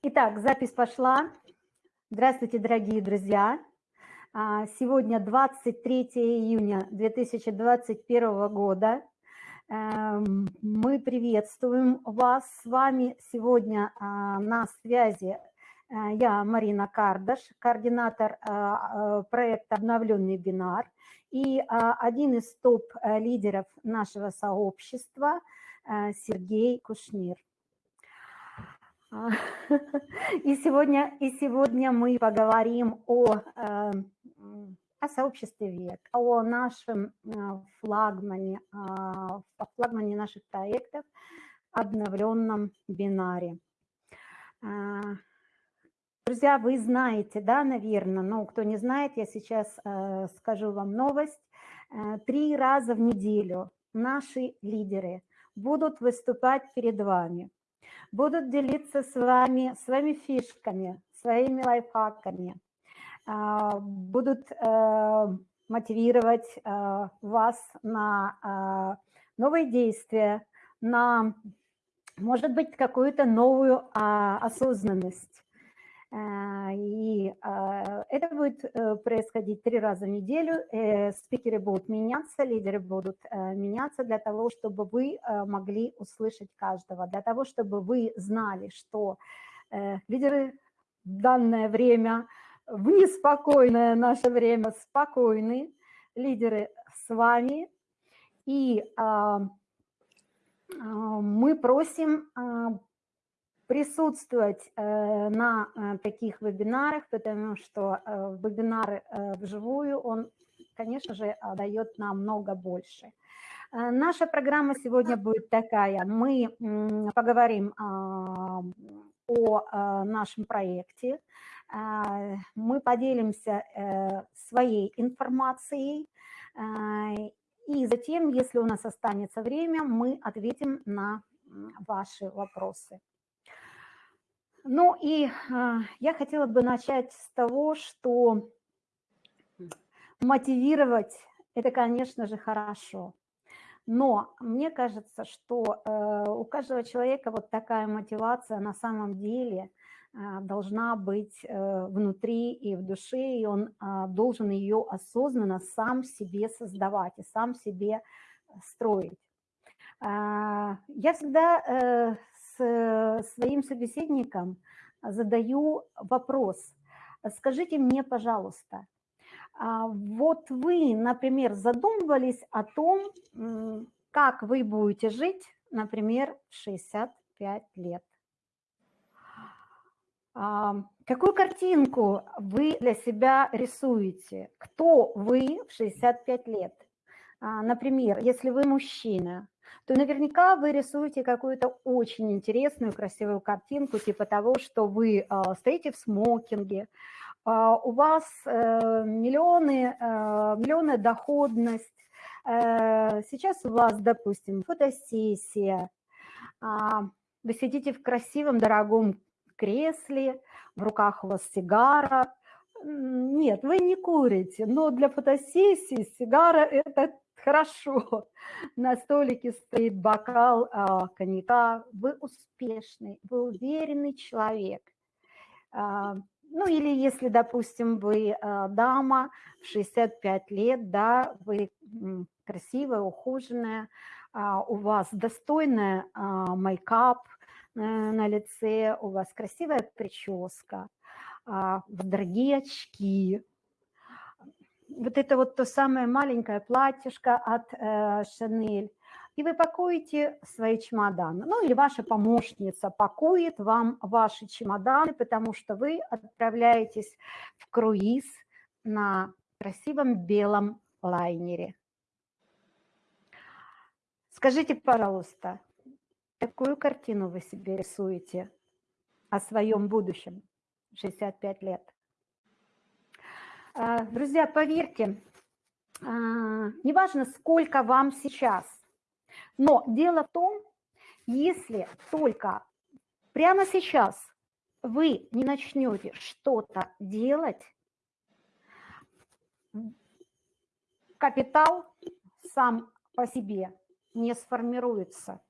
Итак, запись пошла. Здравствуйте, дорогие друзья. А, сегодня 23 июня 2021 года. Эм, мы приветствуем вас. С вами сегодня а, на связи э, я, Марина Кардаш, координатор а, проекта «Обновленный бинар» и один из топ-лидеров нашего сообщества э, Сергей Кушнир. А, и сегодня, и сегодня мы поговорим о, э, о сообществе ВЕК, о нашем э, флагмане, о флагмане наших проектов, обновленном бинаре. А, друзья, вы знаете, да, наверное, но кто не знает, я сейчас э, скажу вам новость. Три раза в неделю наши лидеры будут выступать перед вами – будут делиться с вами своими фишками, своими лайфхаками, а, будут э, мотивировать э, вас на э, новые действия, на, может быть, какую-то новую а, осознанность. Э, и э, это будет э, происходить три раза в неделю. Спикеры будут меняться, лидеры будут меняться для того, чтобы вы могли услышать каждого, для того, чтобы вы знали, что лидеры в данное время, в неспокойное наше время, спокойны, лидеры с вами, и мы просим присутствовать э, на э, таких вебинарах, потому что э, вебинары вживую, он, конечно же, дает намного больше. Наша программа сегодня будет такая. Мы поговорим а, о нашем проекте, мы поделимся своей информацией, и затем, если у нас останется время, мы ответим на ваши вопросы. Ну и э, я хотела бы начать с того, что мотивировать – это, конечно же, хорошо. Но мне кажется, что э, у каждого человека вот такая мотивация на самом деле э, должна быть э, внутри и в душе, и он э, должен ее осознанно сам себе создавать и сам себе строить. Э, я всегда э, своим собеседникам задаю вопрос. Скажите мне, пожалуйста, а вот вы, например, задумывались о том, как вы будете жить, например, в 65 лет? А, какую картинку вы для себя рисуете? Кто вы в 65 лет? А, например, если вы мужчина, то наверняка вы рисуете какую-то очень интересную, красивую картинку, типа того, что вы а, стоите в смокинге, а, у вас э, миллионы, э, миллионная доходность, э, сейчас у вас, допустим, фотосессия, а, вы сидите в красивом, дорогом кресле, в руках у вас сигара, нет, вы не курите, но для фотосессии сигара – это хорошо. На столике стоит бокал а, коньяка. Вы успешный, вы уверенный человек. А, ну или если, допустим, вы а, дама в 65 лет, да, вы красивая, ухоженная, а, у вас достойная а, мейкап а, на лице, у вас красивая прическа, а, дорогие очки, вот это вот то самое маленькое платьишко от э, Шанель, и вы пакуете свои чемоданы. Ну или ваша помощница пакует вам ваши чемоданы, потому что вы отправляетесь в круиз на красивом белом лайнере. Скажите, пожалуйста, какую картину вы себе рисуете о своем будущем 65 лет? А, друзья, поверьте, а, неважно, сколько вам сейчас, но дело в том, если только прямо сейчас вы не начнете что-то делать, капитал сам по себе не сформируется.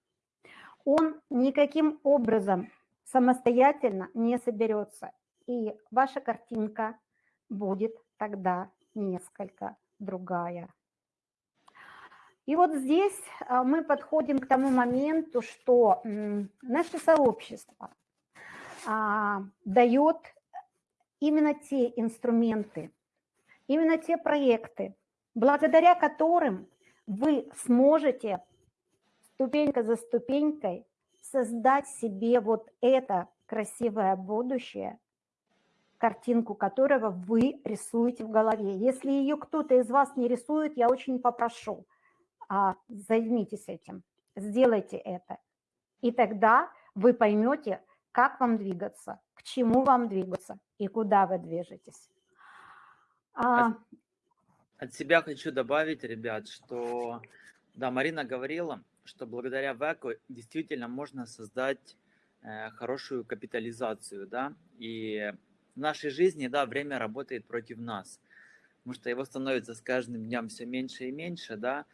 Он никаким образом самостоятельно не соберется. И ваша картинка будет тогда несколько другая. И вот здесь а, мы подходим к тому моменту, что наше сообщество а, дает именно те инструменты, именно те проекты, благодаря которым вы сможете ступенька за ступенькой создать себе вот это красивое будущее, картинку которого вы рисуете в голове. Если ее кто-то из вас не рисует, я очень попрошу – а, займитесь этим, сделайте это. И тогда вы поймете, как вам двигаться, к чему вам двигаться и куда вы движетесь. А... От себя хочу добавить, ребят, что, да, Марина говорила, что благодаря ВЭКу действительно можно создать э, хорошую капитализацию, да, и в нашей жизни, да, время работает против нас, потому что его становится с каждым днем все меньше и меньше, да,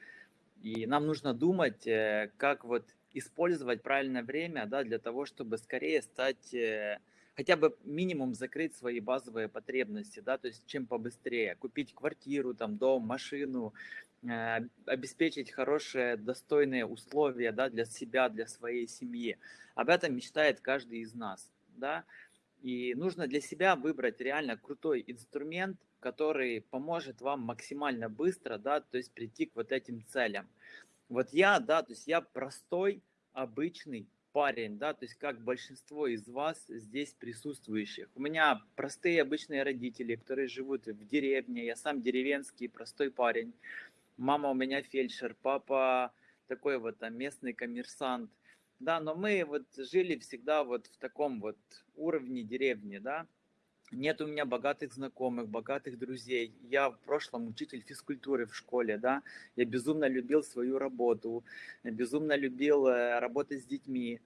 и нам нужно думать, э, как вот использовать правильное время да, для того, чтобы скорее стать, э, хотя бы минимум закрыть свои базовые потребности, да, то есть чем побыстрее, купить квартиру, там, дом, машину, э, обеспечить хорошие, достойные условия да, для себя, для своей семьи. Об этом мечтает каждый из нас. Да? И нужно для себя выбрать реально крутой инструмент, который поможет вам максимально быстро, да, то есть прийти к вот этим целям. Вот я, да, то есть я простой, обычный парень, да, то есть как большинство из вас здесь присутствующих. У меня простые обычные родители, которые живут в деревне, я сам деревенский, простой парень. Мама у меня фельдшер, папа такой вот там местный коммерсант. Да, но мы вот жили всегда вот в таком вот уровне деревни, да, нет у меня богатых знакомых, богатых друзей. Я в прошлом учитель физкультуры в школе, да. Я безумно любил свою работу, безумно любил э, работать с детьми.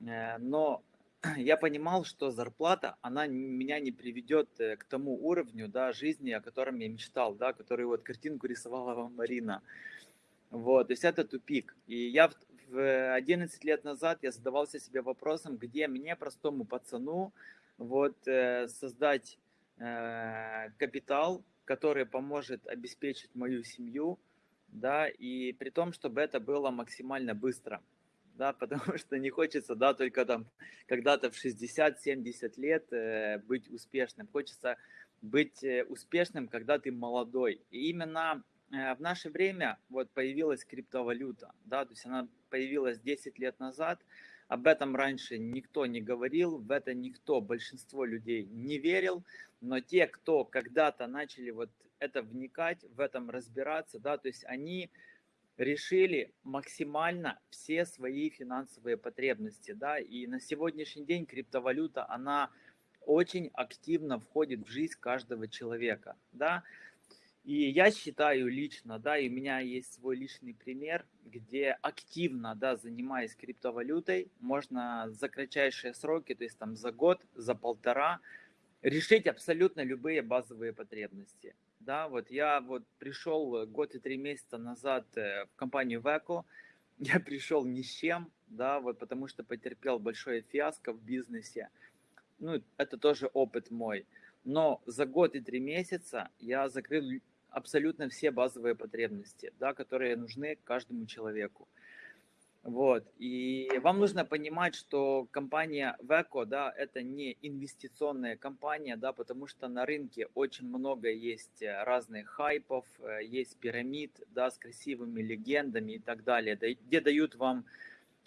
Э, но я понимал, что зарплата, она меня не приведет э, к тому уровню да, жизни, о котором я мечтал, да, который вот картинку рисовала вам Марина. Вот, то есть это тупик. И я в 11 лет назад я задавался себе вопросом, где мне, простому пацану, вот, э, создать э, капитал, который поможет обеспечить мою семью, да, и при том, чтобы это было максимально быстро, да, потому что не хочется, да, только там когда-то в 60-70 лет э, быть успешным, хочется быть успешным, когда ты молодой. И именно в наше время вот появилась криптовалюта, да, то есть она появилась 10 лет назад, об этом раньше никто не говорил, в это никто, большинство людей не верил, но те, кто когда-то начали вот это вникать, в этом разбираться, да, то есть они решили максимально все свои финансовые потребности, да, и на сегодняшний день криптовалюта, она очень активно входит в жизнь каждого человека, да, и я считаю лично, да, и у меня есть свой личный пример, где активно, да, занимаясь криптовалютой, можно за кратчайшие сроки, то есть там за год, за полтора, решить абсолютно любые базовые потребности. Да, вот я вот пришел год и три месяца назад э, в компанию Веко, я пришел ни с чем, да, вот потому что потерпел большое фиаско в бизнесе. Ну, это тоже опыт мой. Но за год и три месяца я закрыл абсолютно все базовые потребности, да, которые нужны каждому человеку. Вот. И вам нужно понимать, что компания Veco, да, это не инвестиционная компания, да, потому что на рынке очень много есть э, разных хайпов, э, есть пирамид, да, с красивыми легендами и так далее, где дают вам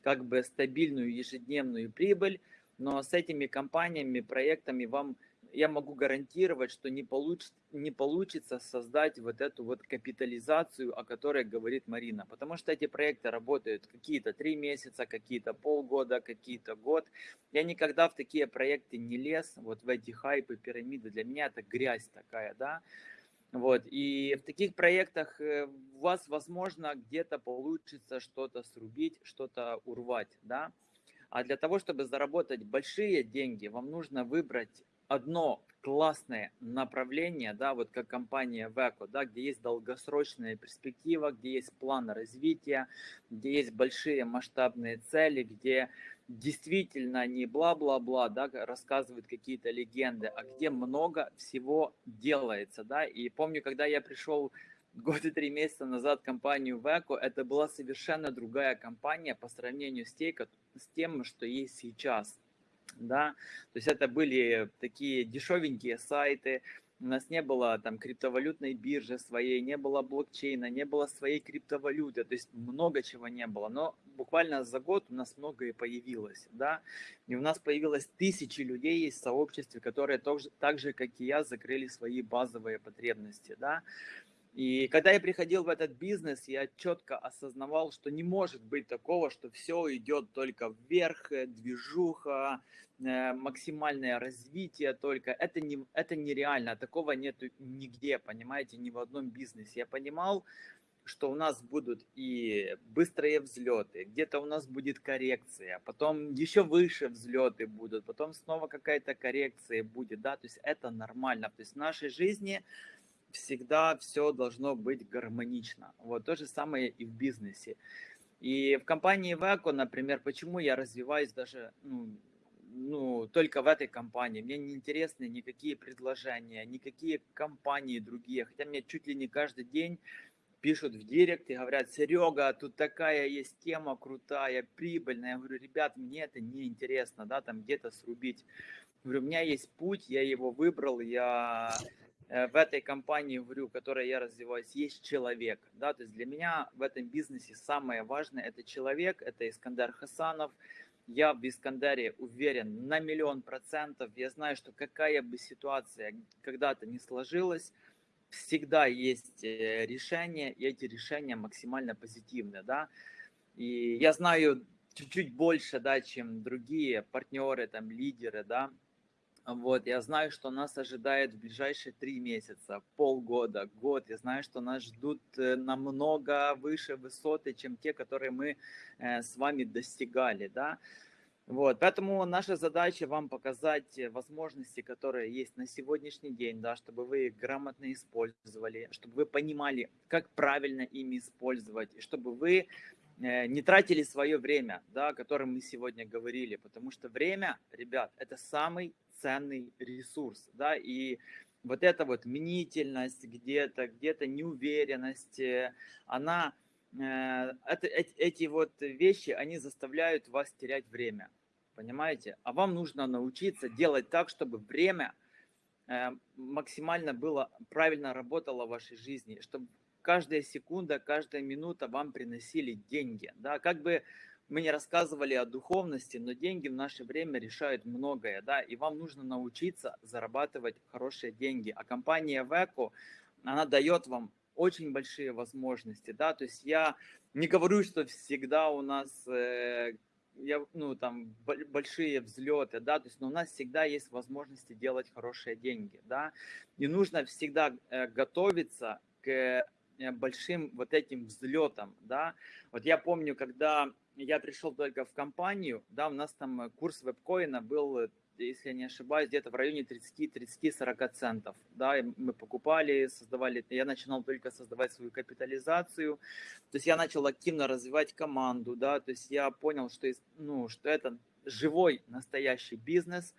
как бы стабильную ежедневную прибыль, но с этими компаниями, проектами вам я могу гарантировать, что не, получ, не получится создать вот эту вот капитализацию, о которой говорит Марина. Потому что эти проекты работают какие-то три месяца, какие-то полгода, какие-то год. Я никогда в такие проекты не лез, вот в эти хайпы, пирамиды. Для меня это грязь такая, да. Вот, и в таких проектах э, у вас, возможно, где-то получится что-то срубить, что-то урвать, да. А для того, чтобы заработать большие деньги, вам нужно выбрать одно классное направление, да, вот как компания Veco, да, где есть долгосрочная перспектива, где есть план развития, где есть большие масштабные цели, где действительно не бла-бла-бла, да, рассказывают какие-то легенды, а где много всего делается, да, и помню, когда я пришел год и три месяца назад в компанию Веко, это была совершенно другая компания по сравнению с, тей, с тем, что есть сейчас, да, то есть это были такие дешевенькие сайты, у нас не было там криптовалютной биржи своей, не было блокчейна, не было своей криптовалюты, то есть много чего не было, но буквально за год у нас многое появилось, да, и у нас появилось тысячи людей в сообществе, которые тоже, так же, как и я, закрыли свои базовые потребности, да, и когда я приходил в этот бизнес, я четко осознавал, что не может быть такого, что все идет только вверх, э, движуха, э, максимальное развитие только. Это, не, это нереально, такого нет нигде, понимаете, ни в одном бизнесе. Я понимал, что у нас будут и быстрые взлеты, где-то у нас будет коррекция, потом еще выше взлеты будут, потом снова какая-то коррекция будет, да, то есть это нормально. То есть в нашей жизни всегда все должно быть гармонично. Вот то же самое и в бизнесе. И в компании Веко, например, почему я развиваюсь даже ну, ну, только в этой компании. Мне не интересны никакие предложения, никакие компании другие. Хотя мне чуть ли не каждый день пишут в директ и говорят, Серега, тут такая есть тема крутая, прибыльная. Я говорю, ребят, мне это не интересно, да, там где-то срубить. Я говорю, у меня есть путь, я его выбрал, я в этой компании, говорю, в которой я развиваюсь, есть человек. Да? То есть для меня в этом бизнесе самое важное – это человек, это Искандер Хасанов. Я в Искандере уверен на миллион процентов. Я знаю, что какая бы ситуация когда-то не сложилась, всегда есть э, решения, и эти решения максимально позитивные. Да? И я знаю чуть-чуть больше, да, чем другие партнеры, там, лидеры, да, вот, я знаю, что нас ожидает в ближайшие три месяца, полгода, год. Я знаю, что нас ждут э, намного выше высоты, чем те, которые мы э, с вами достигали, да. Вот, поэтому наша задача вам показать возможности, которые есть на сегодняшний день, да, чтобы вы их грамотно использовали, чтобы вы понимали, как правильно ими использовать, чтобы вы э, не тратили свое время, да, о котором мы сегодня говорили, потому что время, ребят, это самый ценный ресурс, да, и вот эта вот мнительность где-то, где-то неуверенность, э, она, э, это, эти, вот вещи, они заставляют вас терять время, понимаете? А вам нужно научиться делать так, чтобы время э, максимально было, правильно работало в вашей жизни, чтобы каждая секунда, каждая минута вам приносили деньги, да, как бы мы не рассказывали о духовности, но деньги в наше время решают многое, да, и вам нужно научиться зарабатывать хорошие деньги. А компания Веко, она дает вам очень большие возможности, да, то есть я не говорю, что всегда у нас э, я, ну, там, большие взлеты, да, то есть, но у нас всегда есть возможности делать хорошие деньги, да, и нужно всегда э, готовиться к большим вот этим взлетам, да, вот я помню, когда я пришел только в компанию, да, у нас там э, курс вебкоина был, э, если я не ошибаюсь, где-то в районе 30-30-40 центов, да, и мы покупали, создавали, я начинал только создавать свою капитализацию, то есть я начал активно развивать команду, да, то есть я понял, что, ну, что это живой настоящий бизнес,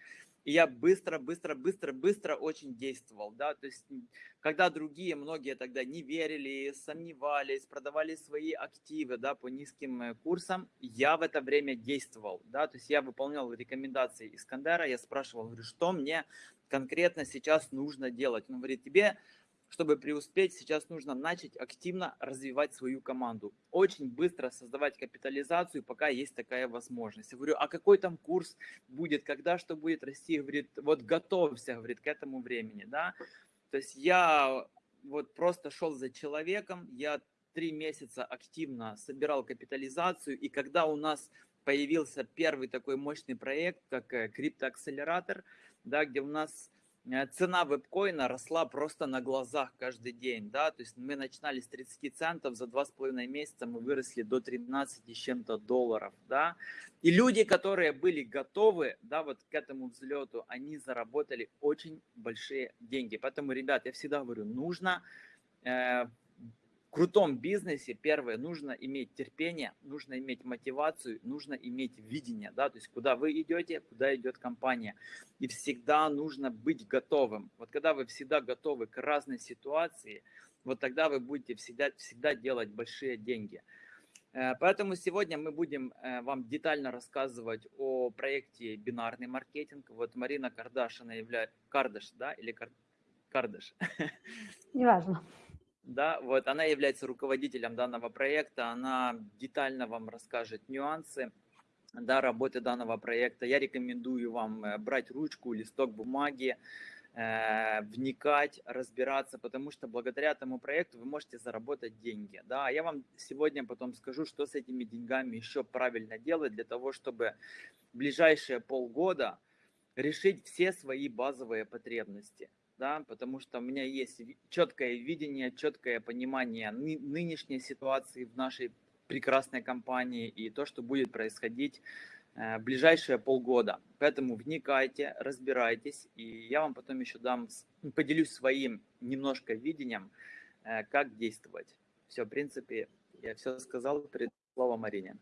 и я быстро, быстро, быстро, быстро очень действовал, да, то есть когда другие, многие тогда не верили, сомневались, продавали свои активы, да, по низким э, курсам, я в это время действовал, да, то есть я выполнял рекомендации Искандера, я спрашивал, говорю, что мне конкретно сейчас нужно делать, он говорит, тебе чтобы преуспеть, сейчас нужно начать активно развивать свою команду. Очень быстро создавать капитализацию, пока есть такая возможность. Я говорю, а какой там курс будет, когда что будет расти? Говорит, вот готовься, говорит, к этому времени, да. То есть я вот просто шел за человеком, я три месяца активно собирал капитализацию, и когда у нас появился первый такой мощный проект, как э, криптоакселератор, да, где у нас цена вебкоина росла просто на глазах каждый день, да, то есть мы начинали с 30 центов, за два с половиной месяца мы выросли до 13 с чем-то долларов, да, и люди, которые были готовы, да, вот к этому взлету, они заработали очень большие деньги, поэтому, ребят, я всегда говорю, нужно э, крутом бизнесе, первое, нужно иметь терпение, нужно иметь мотивацию, нужно иметь видение, да, то есть куда вы идете, куда идет компания. И всегда нужно быть готовым. Вот когда вы всегда готовы к разной ситуации, вот тогда вы будете всегда, всегда делать большие деньги. Э, поэтому сегодня мы будем э, вам детально рассказывать о проекте «Бинарный маркетинг». Вот Марина Кардаш, является... Кардаш, да? Или Кар... Кардаш? Неважно. Да, вот она является руководителем данного проекта, она детально вам расскажет нюансы да, работы данного проекта. Я рекомендую вам э, брать ручку, листок бумаги, э, вникать, разбираться, потому что благодаря этому проекту вы можете заработать деньги. Да, я вам сегодня потом скажу, что с этими деньгами еще правильно делать для того, чтобы в ближайшие полгода решить все свои базовые потребности да, потому что у меня есть четкое видение, четкое понимание нынешней ситуации в нашей прекрасной компании и то, что будет происходить э, в ближайшие полгода. Поэтому вникайте, разбирайтесь, и я вам потом еще дам, поделюсь своим немножко видением, э, как действовать. Все, в принципе, я все сказал, перед словом Марине.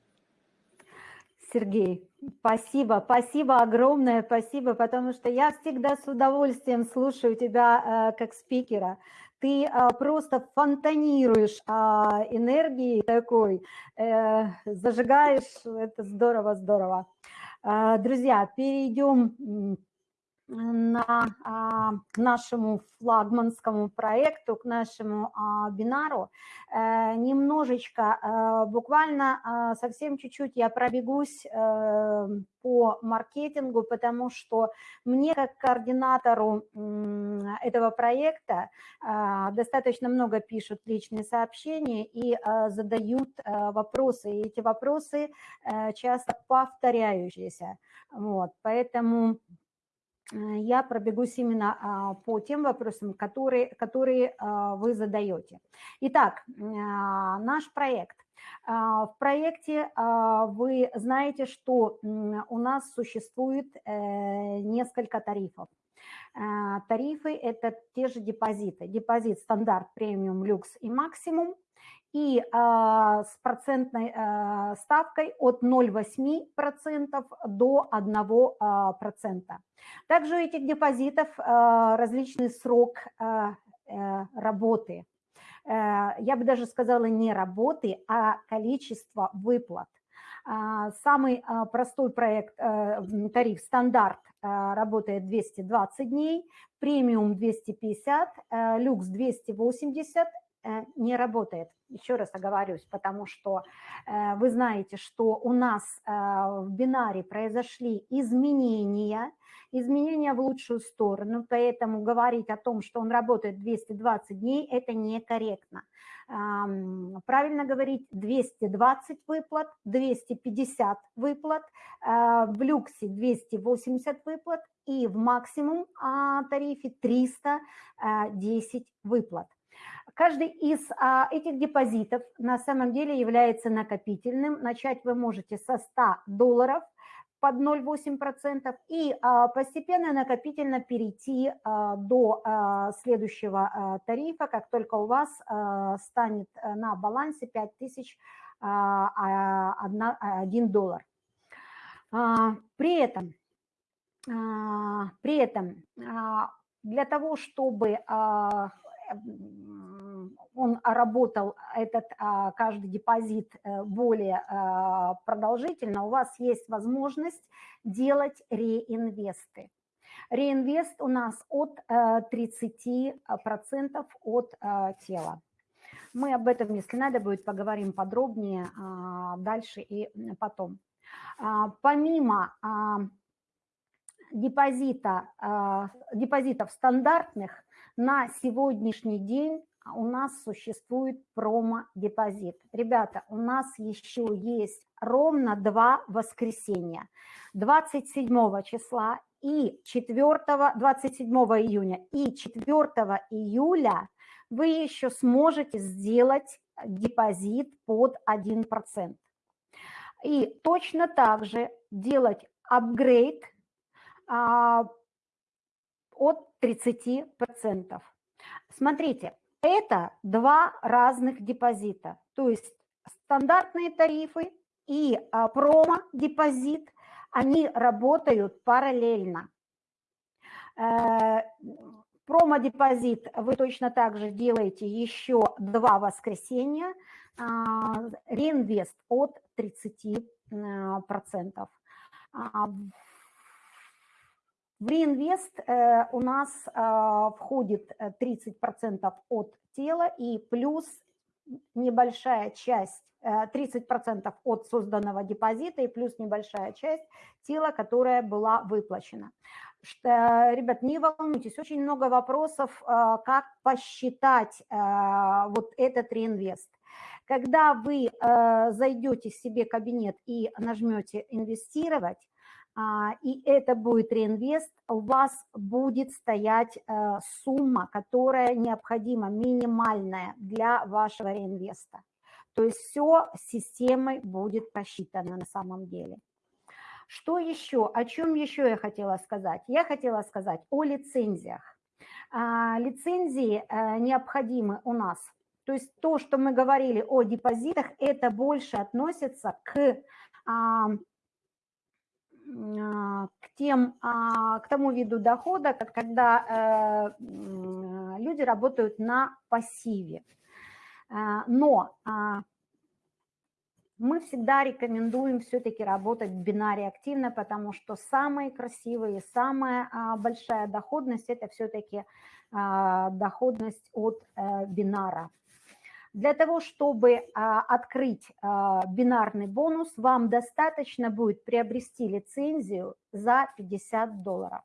Сергей, спасибо, спасибо огромное, спасибо, потому что я всегда с удовольствием слушаю тебя э, как спикера. Ты э, просто фонтанируешь э, энергией такой, э, зажигаешь, это здорово, здорово. Э, друзья, перейдем на а, к нашему флагманскому проекту, к нашему а, бинару. Э, немножечко, э, буквально а, совсем чуть-чуть я пробегусь э, по маркетингу, потому что мне как координатору этого проекта достаточно много пишут личные сообщения и задают вопросы, и эти вопросы часто повторяющиеся. Вот, поэтому я пробегусь именно а, по тем вопросам, которые, которые а, вы задаете. Итак, а, наш проект. В проекте вы знаете, что у нас существует э, несколько тарифов. Тарифы – это те же депозиты. Депозит стандарт, премиум, люкс и максимум и а, с процентной а, ставкой от 0,8% до 1%. А, Также у этих депозитов а, различный срок а, а, работы. А, я бы даже сказала не работы, а количество выплат. Самый простой проект, тариф стандарт работает 220 дней, премиум 250, люкс 280, Э, не работает. Еще раз оговорюсь, потому что э, вы знаете, что у нас э, в бинаре произошли изменения, изменения в лучшую сторону, поэтому говорить о том, что он работает 220 дней, это некорректно. Правильно говорить 220 выплат, 250 выплат, в люксе 280 выплат и в максимум а, тарифе 310 выплат. Каждый из а, этих депозитов на самом деле является накопительным. Начать вы можете со 100 долларов под 0,8% и а, постепенно накопительно перейти а, до а, следующего а, тарифа, как только у вас а, станет на балансе 5000 а, 1 доллар. А, при этом, а, при этом а, для того, чтобы а, он работал, этот а, каждый депозит э, более а, продолжительно, у вас есть возможность делать реинвесты. Реинвест у нас от 30% э, от э, тела. Мы об этом, если надо будет, поговорим подробнее а, дальше и потом. Помимо депозита, депозитов стандартных, на сегодняшний день у нас существует промо-депозит. Ребята, у нас еще есть ровно два воскресенья. 27 числа и 4, 27 июня и 4 июля вы еще сможете сделать депозит под 1%. И точно так же делать апгрейд а, от 30%. Смотрите, Это два разных депозита, то есть стандартные тарифы и а, промо-депозит, они работают параллельно. Э, промо-депозит вы точно так же делаете еще два воскресенья, а, реинвест от 30%. А, в реинвест э, у нас а, входит 30% э, от тела и плюс небольшая часть 30% э, от созданного депозита и плюс небольшая часть тела, которая была выплачена. Ребят, не волнуйтесь, очень много вопросов, как посчитать вот этот реинвест. Когда вы зайдете в себе кабинет и нажмете «Инвестировать», и это будет реинвест, у вас будет стоять э, сумма, которая необходима, минимальная для вашего реинвеста. То есть все системой будет просчитано на самом деле. Что еще? О чем еще я хотела сказать? Я хотела сказать о лицензиях. А, лицензии э, необходимы у нас. То есть то, что мы говорили о депозитах, это больше относится к а, к, тем, а, к тому виду дохода, когда э, люди работают на пассиве. А, но мы всегда рекомендуем все-таки работать в бинаре активно, потому что самые красивые, самая большая доходность – это все-таки доходность от э, бинара. Для того, чтобы а, открыть а, бинарный бонус, вам достаточно будет приобрести лицензию за 50 долларов.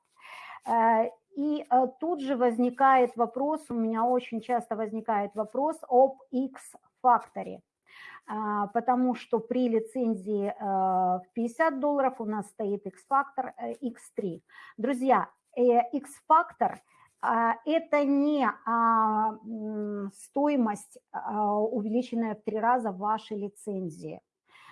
Э, и э, тут же возникает вопрос, у меня очень часто возникает вопрос об X-факторе, а, потому что при лицензии э, в 50 долларов у нас стоит X-фактор X3. Друзья, X-фактор – это не а, стоимость, а, увеличенная в три раза вашей лицензии.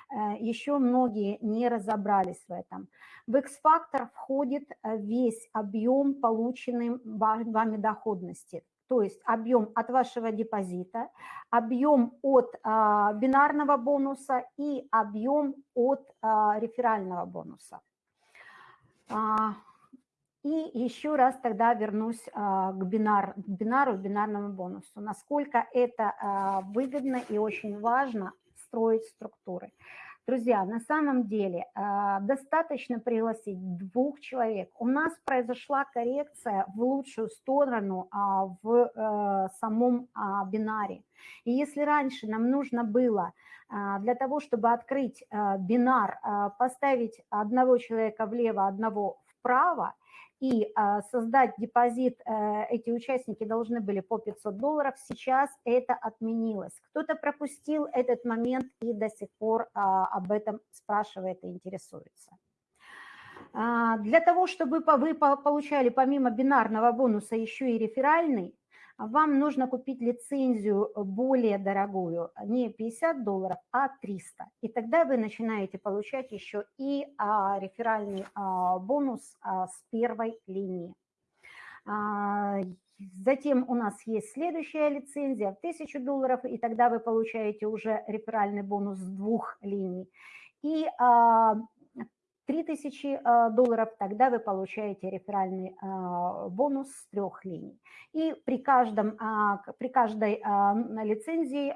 Э, Еще многие не разобрались в этом. В X-фактор входит э, весь объем полученной вами доходности, то есть объем от вашего депозита, объем от бинарного бонуса и объем от реферального бонуса. И еще раз тогда вернусь а, к, бинар, к бинару, бинарному бонусу. Насколько это а, выгодно и очень важно строить структуры. Друзья, на самом деле а, достаточно пригласить двух человек. У нас произошла коррекция в лучшую сторону в э, самом бинаре. И если раньше нам нужно было для того, чтобы открыть бинар, поставить одного человека влево, одного вправо, и а, создать депозит э, эти участники должны были по 500 долларов, сейчас это отменилось. Кто-то пропустил этот момент и до сих пор а, об этом спрашивает и интересуется. А, для того, чтобы вы получали помимо бинарного бонуса еще и реферальный, вам нужно купить лицензию более дорогую, не 50 долларов, а 300. И тогда вы начинаете получать еще и а, реферальный а, бонус а, с первой линии. А, затем у нас есть следующая лицензия в 1000 долларов, и тогда вы получаете уже реферальный бонус с двух линий. И а, 3000 а, долларов, тогда вы получаете реферальный а, бонус с трех линий. И при, каждом, а, при каждой лицензии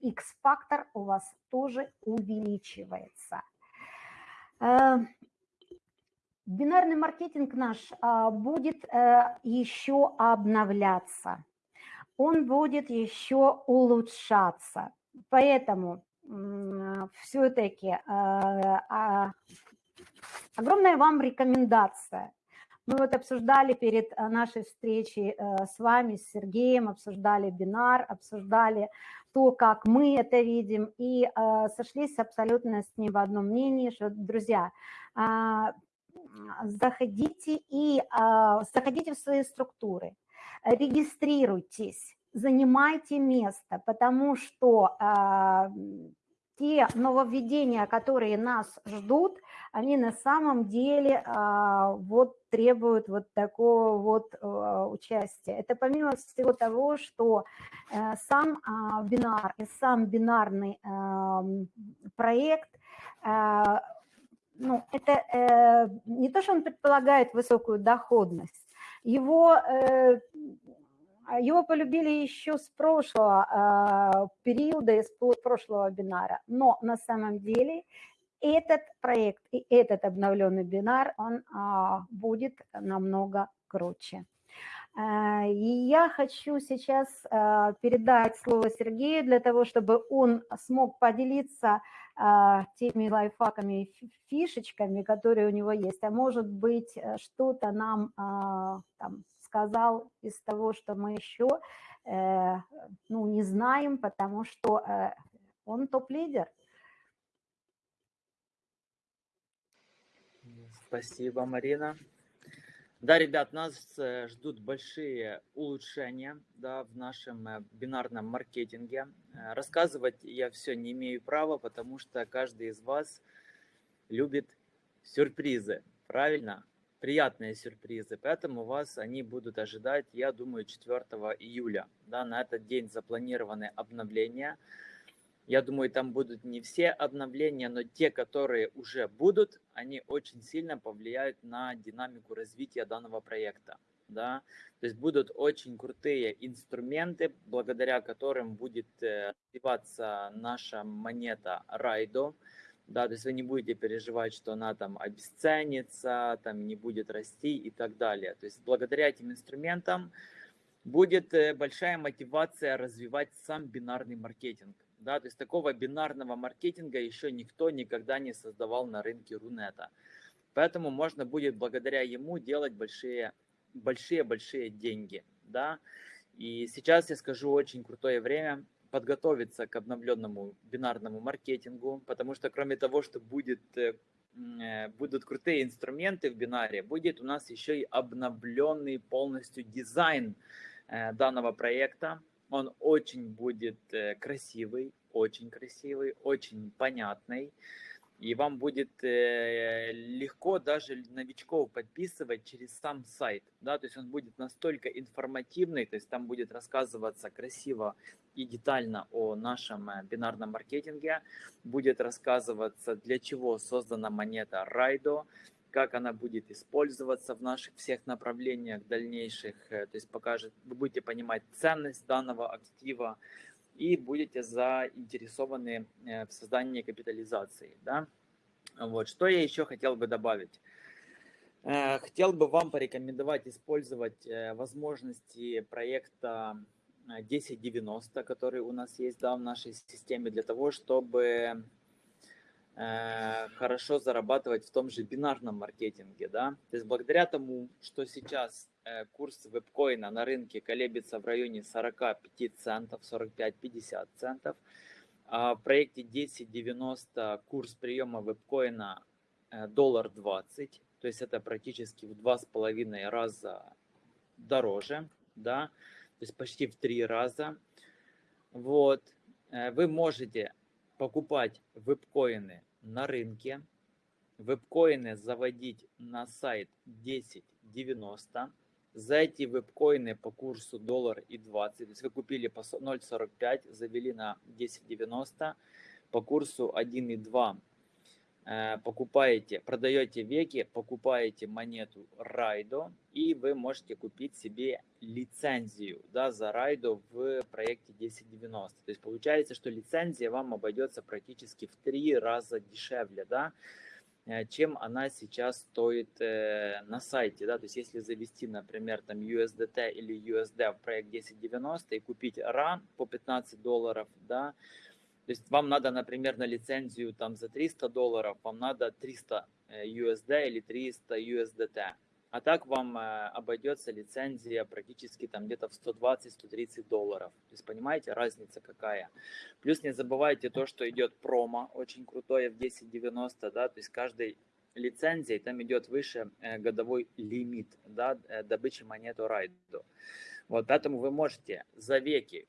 X-фактор у вас тоже увеличивается. Бинарный маркетинг наш будет э, еще обновляться, он будет еще улучшаться. Поэтому все-таки Огромная вам рекомендация. Мы вот обсуждали перед э, нашей встречей э, с вами, с Сергеем, обсуждали бинар, обсуждали то, как мы это видим, и э, сошлись абсолютно с ним в одном мнении, что, друзья, заходите и заходите в свои структуры, регистрируйтесь, занимайте место, потому что те нововведения, которые нас ждут, они на самом деле а, вот требуют вот такого вот а, участия. Это помимо всего того, что а, сам а, бинар и сам бинарный проект ну, это э, не то, что он предполагает высокую доходность, его, э, его полюбили еще с прошлого э, периода, из прошлого бинара, но на самом деле этот проект и этот обновленный бинар, он а, будет намного круче. А, и я хочу сейчас а, передать слово Сергею для того, чтобы он смог поделиться а, теми лайфхаками фишечками, которые у него есть. А может быть, э, что-то нам там, сказал из того, что мы еще э, ну, не знаем, потому что э, он топ-лидер. Спасибо, Марина. Да, ребят, нас э, ждут большие улучшения да, в нашем бинарном маркетинге. Рассказывать я все не имею права, потому что каждый из вас любит сюрпризы, правильно? Приятные сюрпризы, поэтому вас они будут ожидать, я думаю, 4 июля. Да, на этот день запланированы обновления – я думаю, там будут не все обновления, но те, которые уже будут, они очень сильно повлияют на динамику развития данного проекта. Да? То есть будут очень крутые инструменты, благодаря которым будет э, развиваться наша монета Райдо. Да, то есть вы не будете переживать, что она там обесценится, там не будет расти и так далее. То есть благодаря этим инструментам будет э, большая мотивация развивать сам бинарный маркетинг да, то есть такого бинарного маркетинга еще никто никогда не создавал на рынке Рунета. Поэтому можно будет благодаря ему делать большие, большие-большие деньги, да. И сейчас я скажу очень крутое время подготовиться к обновленному бинарному маркетингу, потому что кроме того, что будет, э, э, будут крутые инструменты в бинаре, будет у нас еще и обновленный полностью дизайн э, данного проекта, он очень будет красивый, очень красивый, очень понятный. И вам будет э, легко даже новичков подписывать через сам сайт. Да? То есть он будет настолько информативный, то есть там будет рассказываться красиво и детально о нашем э, бинарном маркетинге. Будет рассказываться, для чего создана монета Райдо, как она будет использоваться в наших всех направлениях дальнейших. Э, то есть покажет, вы будете понимать ценность данного актива и будете заинтересованы э, в создании капитализации. Да? Вот. Что я еще хотел бы добавить? Э, хотел бы вам порекомендовать использовать возможности проекта 1090, который у нас есть да, в нашей системе, для того, чтобы Э, хорошо зарабатывать в том же бинарном маркетинге, да, то есть благодаря тому, что сейчас э, курс вебкоина на рынке колеблется в районе 45 центов, 45-50 центов, а в проекте 1090 курс приема вебкоина э, доллар 20, то есть это практически в два с половиной раза дороже, да, то есть почти в три раза. Вот, вы можете покупать вебкоины на рынке, вебкоины заводить на сайт 10.90, за эти вебкоины по курсу доллар и 20, то есть вы купили по 0.45, завели на 10.90, по курсу 1.2 Э, покупаете, продаете веки, покупаете монету Райдо, и вы можете купить себе лицензию да, за Райдо в проекте 1090. То есть получается, что лицензия вам обойдется практически в три раза дешевле, да, чем она сейчас стоит э, на сайте. Да? То есть если завести, например, там USDT или USD в проект 1090 и купить RAN по 15 долларов, да, то есть вам надо, например, на лицензию там за 300 долларов, вам надо 300 USD э, или 300 USDT. А так вам э, обойдется лицензия практически там где-то в 120-130 долларов. То есть понимаете, разница какая. Плюс не забывайте то, что идет промо, очень крутое в 1090, да, то есть каждой лицензии там идет выше э, годовой лимит, да, добычи монету райду. Вот поэтому вы можете за веки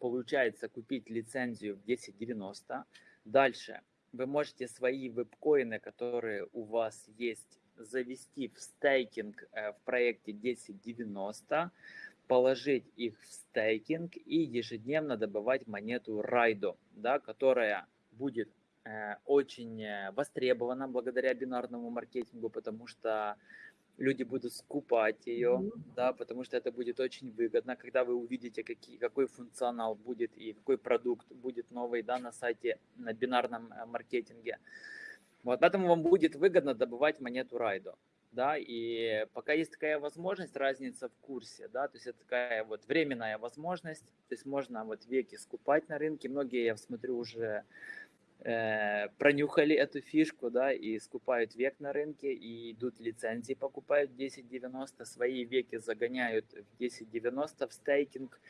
получается купить лицензию в 1090. Дальше вы можете свои веб-коины, которые у вас есть, завести в стейкинг э, в проекте 1090, положить их в стейкинг и ежедневно добывать монету Райдо, да, которая будет э, очень э, востребована благодаря бинарному маркетингу, потому что люди будут скупать ее, mm-hmm. да, потому что это будет очень выгодно, когда вы увидите, какие, какой функционал будет и какой продукт будет новый, да, на сайте, на бинарном э, маркетинге. Вот, поэтому вам будет выгодно добывать монету Райдо да, и пока есть такая возможность, разница в курсе, да, то есть это такая вот временная возможность, то есть можно вот веки скупать на рынке, многие, я смотрю, уже э, пронюхали эту фишку, да, и скупают век на рынке, и идут лицензии, покупают 10.90, свои веки загоняют в 10.90 в стейкинг,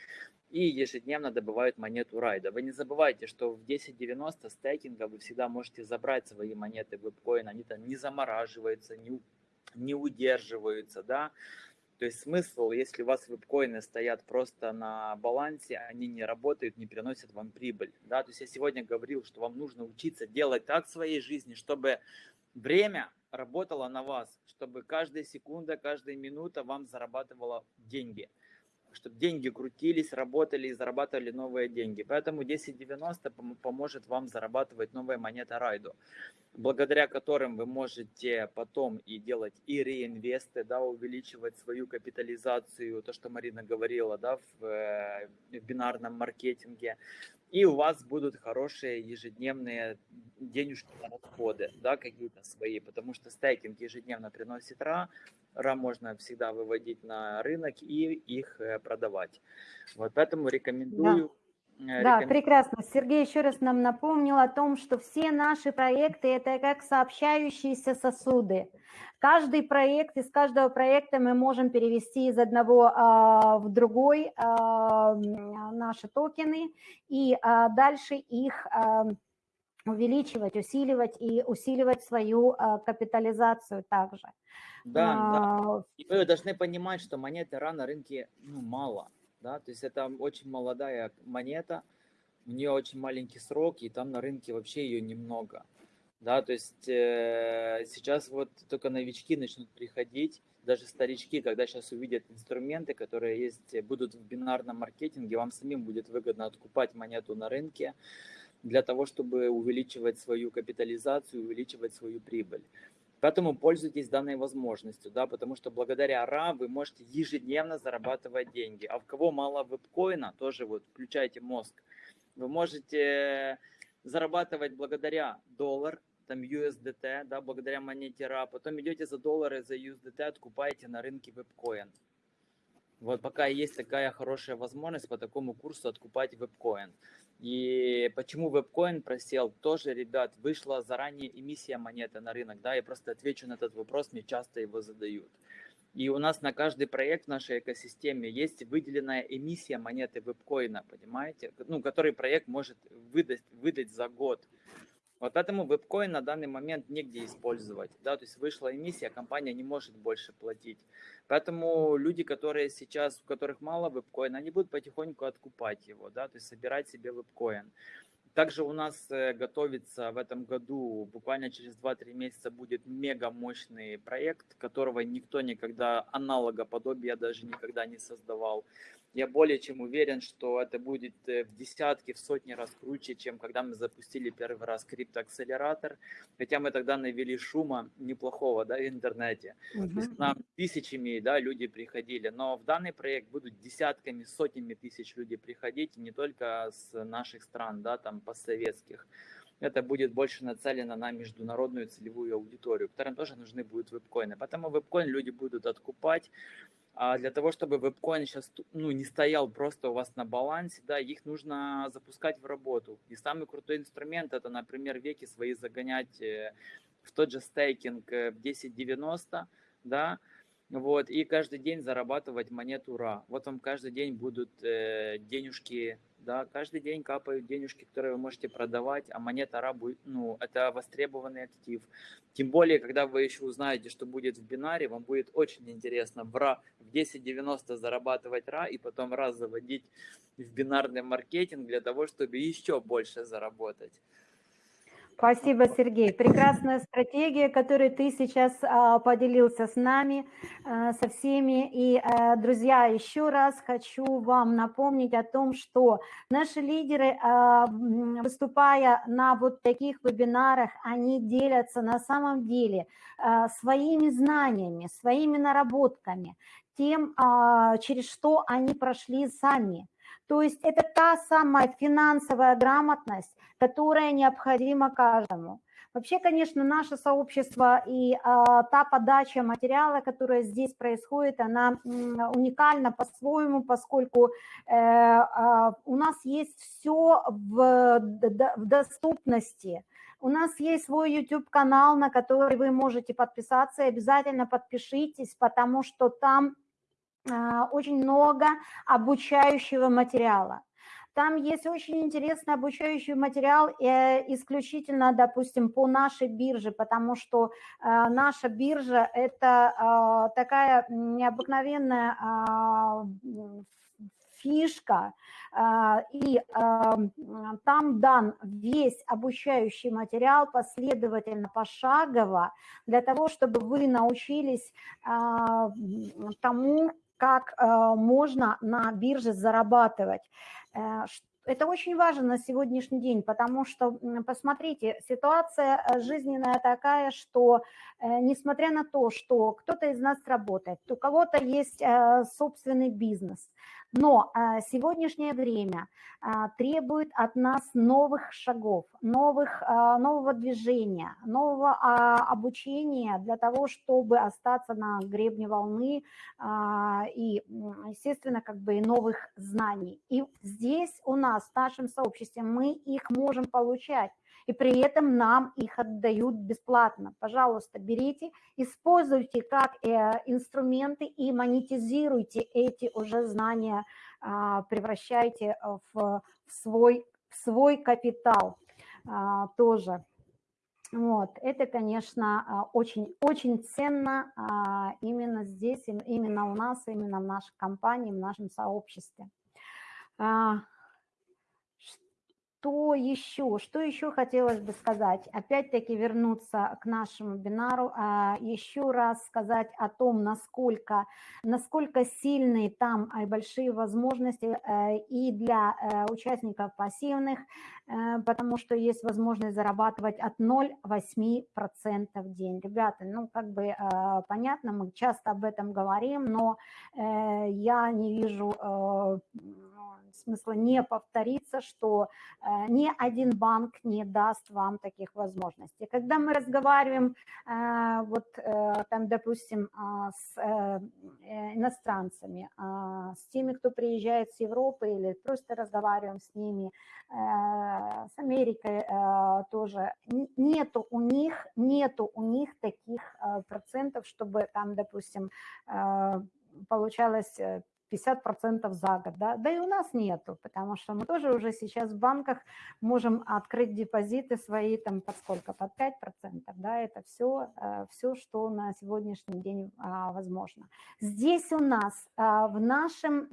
и ежедневно добывают монету райда. Вы не забывайте, что в 10.90 стейкинга вы всегда можете забрать свои монеты вебкоин, они там не замораживаются, не не удерживаются, да. То есть смысл, если у вас вебкоины стоят просто на балансе, они не работают, не приносят вам прибыль, да. То есть я сегодня говорил, что вам нужно учиться делать так в своей жизни, чтобы время работало на вас, чтобы каждая секунда, каждая минута вам зарабатывала деньги чтобы деньги крутились, работали и зарабатывали новые деньги. Поэтому 1090 поможет вам зарабатывать новые монеты Райду, благодаря которым вы можете потом и делать и реинвесты, да, увеличивать свою капитализацию, то, что Марина говорила, да, в, э, в бинарном маркетинге. И у вас будут хорошие ежедневные денежки на расходы, да, какие-то свои, потому что стейкинг ежедневно приносит РА, РА можно всегда выводить на рынок и их э, продавать. Вот поэтому рекомендую. Да. Э, да, прекрасно. Сергей еще раз нам напомнил о том, что все наши проекты – это как сообщающиеся сосуды. Каждый проект, из каждого проекта мы можем перевести из одного а, в другой а, наши токены и а, дальше их а, увеличивать, усиливать и усиливать свою а, капитализацию также. Да, а, да. И вы должны понимать, что монеты РА на рынке ну, мало. Да? То есть это очень молодая монета, у нее очень маленький срок, и там на рынке вообще ее немного. Да, то есть э, сейчас вот только новички начнут приходить, даже старички, когда сейчас увидят инструменты, которые есть, будут в бинарном маркетинге, вам самим будет выгодно откупать монету на рынке для того, чтобы увеличивать свою капитализацию, увеличивать свою прибыль. Поэтому пользуйтесь данной возможностью, да, потому что благодаря РА вы можете ежедневно зарабатывать деньги. А у кого мало вебкоина, тоже вот включайте мозг. Вы можете зарабатывать благодаря доллар, там USDT, да, благодаря монете РА. Потом идете за доллары, за USDT, откупаете на рынке вебкоин. Вот пока есть такая хорошая возможность по такому курсу откупать вебкоин. И почему вебкоин просел, тоже, ребят, вышла заранее эмиссия монеты на рынок, да, я просто отвечу на этот вопрос, мне часто его задают. И у нас на каждый проект в нашей экосистеме есть выделенная эмиссия монеты вебкоина, понимаете, ну, который проект может выдать, выдать за год. Вот поэтому вебкоин на данный момент негде использовать. Да? То есть вышла эмиссия, компания не может больше платить. Поэтому люди, которые сейчас, у которых мало вебкоина, они будут потихоньку откупать его, да? то есть собирать себе вебкоин. Также у нас э, готовится в этом году, буквально через 2-3 месяца, будет мега мощный проект, которого никто никогда, аналога подобия даже никогда не создавал. Я более чем уверен, что это будет э, в десятки, в сотни раз круче, чем когда мы запустили первый раз криптоакселератор. Хотя мы тогда навели шума неплохого да, в интернете. Угу. То есть нам тысячами да, люди приходили. Но в данный проект будут десятками, сотнями тысяч людей приходить, не только с наших стран, да, там постсоветских это будет больше нацелено на международную целевую аудиторию, которым тоже нужны будут вебкоины. Поэтому вебкоин люди будут откупать, а для того, чтобы вебкоин сейчас ну, не стоял просто у вас на балансе, да, их нужно запускать в работу. И самый крутой инструмент это, например, веки свои загонять э, в тот же стейкинг э, в 1090, да, вот, и каждый день зарабатывать монету РА. Вот вам каждый день будут э, денежки да, каждый день капают денежки, которые вы можете продавать, а монета РА будет, ну, это востребованный актив. Тем более, когда вы еще узнаете, что будет в бинаре, вам будет очень интересно в РА в 10.90 зарабатывать РА и потом раз заводить в бинарный маркетинг для того, чтобы еще больше заработать. Спасибо, Сергей. Прекрасная стратегия, которой ты сейчас а, поделился с нами, а, со всеми. И, а, друзья, еще раз хочу вам напомнить о том, что наши лидеры, выступая на вот таких вебинарах, они делятся на самом деле своими знаниями, своими наработками, тем, через что они прошли сами. То есть это та самая финансовая грамотность, которая необходима каждому. Вообще, конечно, наше сообщество и а, та подача материала, которая здесь происходит, она уникальна по-своему, поскольку э, а, у нас есть все в, в доступности. У нас есть свой YouTube-канал, на который вы можете подписаться, и обязательно подпишитесь, потому что там очень много обучающего материала. Там есть очень интересный обучающий материал э, исключительно, допустим, по нашей бирже, потому что э, наша биржа – это э, такая необыкновенная фишка, и там дан весь обучающий материал последовательно, пошагово, для того, чтобы вы научились тому, как э, можно на бирже зарабатывать. Э, это очень важно на сегодняшний день, потому что, посмотрите, ситуация э, жизненная такая, что несмотря на то, что кто-то из нас работает, у кого-то есть собственный бизнес, но а, сегодняшнее время а, требует от нас новых шагов, новых, а, нового движения, нового обучения для того, чтобы остаться на гребне волны и, естественно, как бы новых знаний. И здесь у нас, в нашем сообществе, мы их можем получать и при этом нам их отдают бесплатно. Пожалуйста, берите, используйте как э, инструменты и монетизируйте эти уже знания, а, превращайте в свой, в свой капитал а, тоже. Вот, это, конечно, очень, очень ценно а, именно здесь, именно у нас, именно в нашей компании, в нашем сообществе. Что еще? Что еще хотелось бы сказать? Опять-таки вернуться к нашему вебинару, а, еще раз сказать о том, насколько, насколько сильные там и большие возможности э, и для э, участников пассивных, э, потому что есть возможность зарабатывать от 0,8% в день. Ребята, ну как бы понятно, мы часто об этом говорим, но я не вижу смысла не повториться, что э, ни один банк не даст вам таких возможностей. Когда мы разговариваем, э, вот э, там, допустим, с иностранцами, с теми, кто приезжает с Европы или просто разговариваем с ними, с Америкой тоже, нету у них, нету у них таких процентов, чтобы там, допустим, получалось 50% за год, да, да и у нас нету, потому что мы тоже уже сейчас в банках можем открыть депозиты свои там под сколько, под 5%, да, это все, э, все, что на сегодняшний день а, возможно. Здесь у нас а, в, нашем,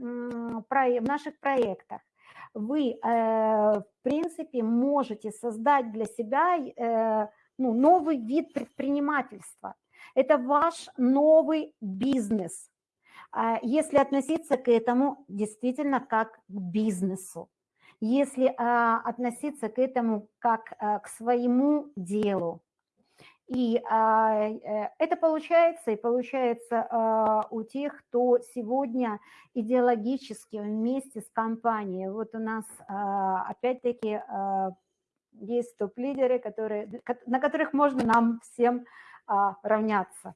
в наших проектах вы, э, в принципе, можете создать для себя э, ну, новый вид предпринимательства. Это ваш новый бизнес, если относиться к этому действительно как к бизнесу, если а, относиться к этому как а, к своему делу, и э, это получается, и получается у тех, кто сегодня идеологически вместе с компанией. Вот у нас опять-таки есть топ-лидеры, на которых можно нам всем равняться.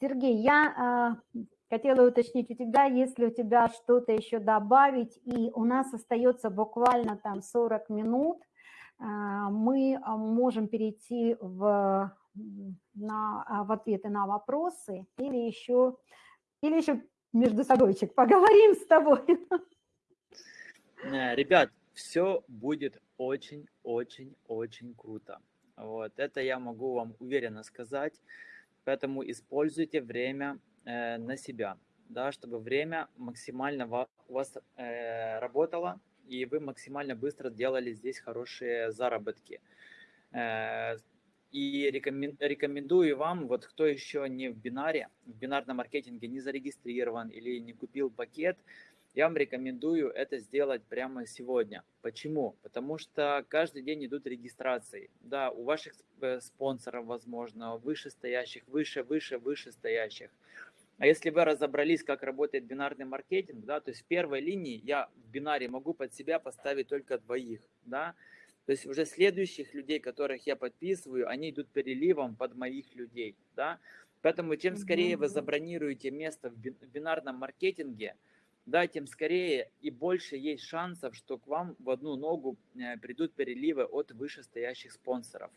Сергей, я э, хотела уточнить у тебя, если у тебя что-то еще добавить, и у нас остается буквально там 40 минут, э, мы а, можем перейти в, на, в ответы на вопросы или еще, или еще между собойчик поговорим с тобой. Э, ребят, все будет очень-очень-очень круто. Вот, это я могу вам уверенно сказать. Поэтому используйте время э, на себя, да, чтобы время максимально у вас э, работало и вы максимально быстро делали здесь хорошие заработки. Э, и рекомендую вам, вот кто еще не в бинаре, в бинарном маркетинге не зарегистрирован или не купил пакет, я вам рекомендую это сделать прямо сегодня. Почему? Потому что каждый день идут регистрации. Да, у ваших э, спонсоров, возможно, вышестоящих, выше, выше, вышестоящих. А если вы разобрались, как работает бинарный маркетинг, да, то есть в первой линии я в бинаре могу под себя поставить только двоих, да, то есть уже следующих людей, которых я подписываю, они идут переливом под моих людей, да. Поэтому чем скорее вы забронируете место в бинарном маркетинге, да, тем скорее и больше есть шансов, что к вам в одну ногу э, придут переливы от вышестоящих спонсоров.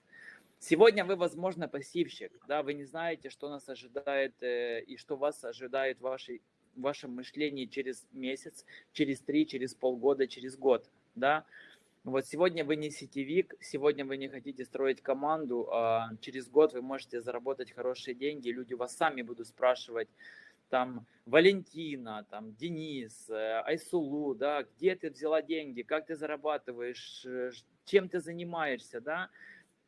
Сегодня вы, возможно, пассивщик, да, вы не знаете, что нас ожидает э, и что вас ожидает в, вашей, в вашем мышлении через месяц, через три, через полгода, через год, да. Вот сегодня вы не сетевик, сегодня вы не хотите строить команду, а через год вы можете заработать хорошие деньги, люди вас сами будут спрашивать, там Валентина, там Денис, э, Айсулу, да, где ты взяла деньги, как ты зарабатываешь, э, чем ты занимаешься, да,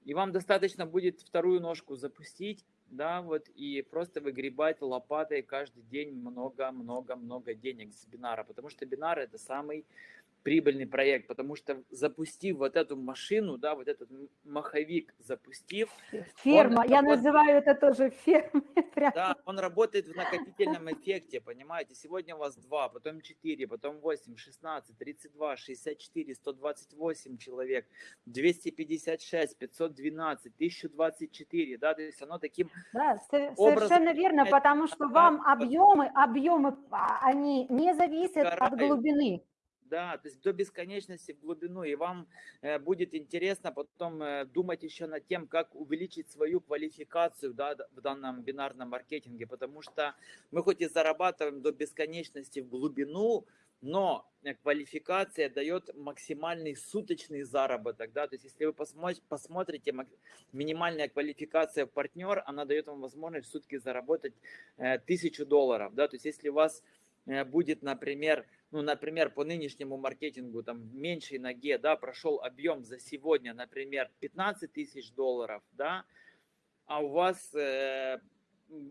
и вам достаточно будет вторую ножку запустить, да, вот, и просто выгребать лопатой каждый день много-много-много денег с бинара, потому что бинар это самый прибыльный проект, потому что запустив вот эту машину, да, вот этот маховик запустив. Ферма, я работает, называю это тоже фермой. Да, он работает в накопительном эффекте, понимаете, сегодня у вас 2, потом 4, потом 8, 16, 32, 64, 128 человек, 256, 512, 1024, да, то есть оно таким Да, совершенно верно, потому что вам объемы, объемы, а, они не зависят от глубины. Да, то есть до бесконечности в глубину, и вам э, будет интересно потом э, думать еще над тем, как увеличить свою квалификацию да, в данном бинарном маркетинге, потому что мы хоть и зарабатываем до бесконечности в глубину, но э, квалификация дает максимальный суточный заработок, да, то есть если вы посмотрите, минимальная квалификация в партнер, она дает вам возможность в сутки заработать э, тысячу долларов, да, то есть если у вас будет, например, ну, например, по нынешнему маркетингу, там, меньшей ноге, да, прошел объем за сегодня, например, 15 тысяч долларов, да, а у вас, э,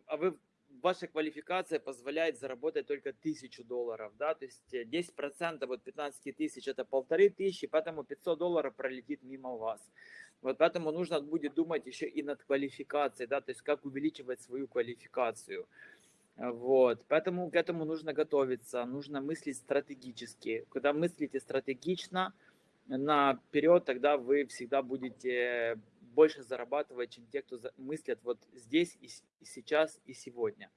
а вы, ваша квалификация позволяет заработать только тысячу долларов, да, то есть 10% от 15 тысяч это полторы тысячи, поэтому 500 долларов пролетит мимо вас. Вот поэтому нужно будет думать еще и над квалификацией, да, то есть как увеличивать свою квалификацию. Вот, поэтому к этому нужно готовиться, нужно мыслить стратегически. Когда мыслите стратегично, наперед, тогда вы всегда будете больше зарабатывать, чем те, кто мыслят вот здесь и сейчас и сегодня.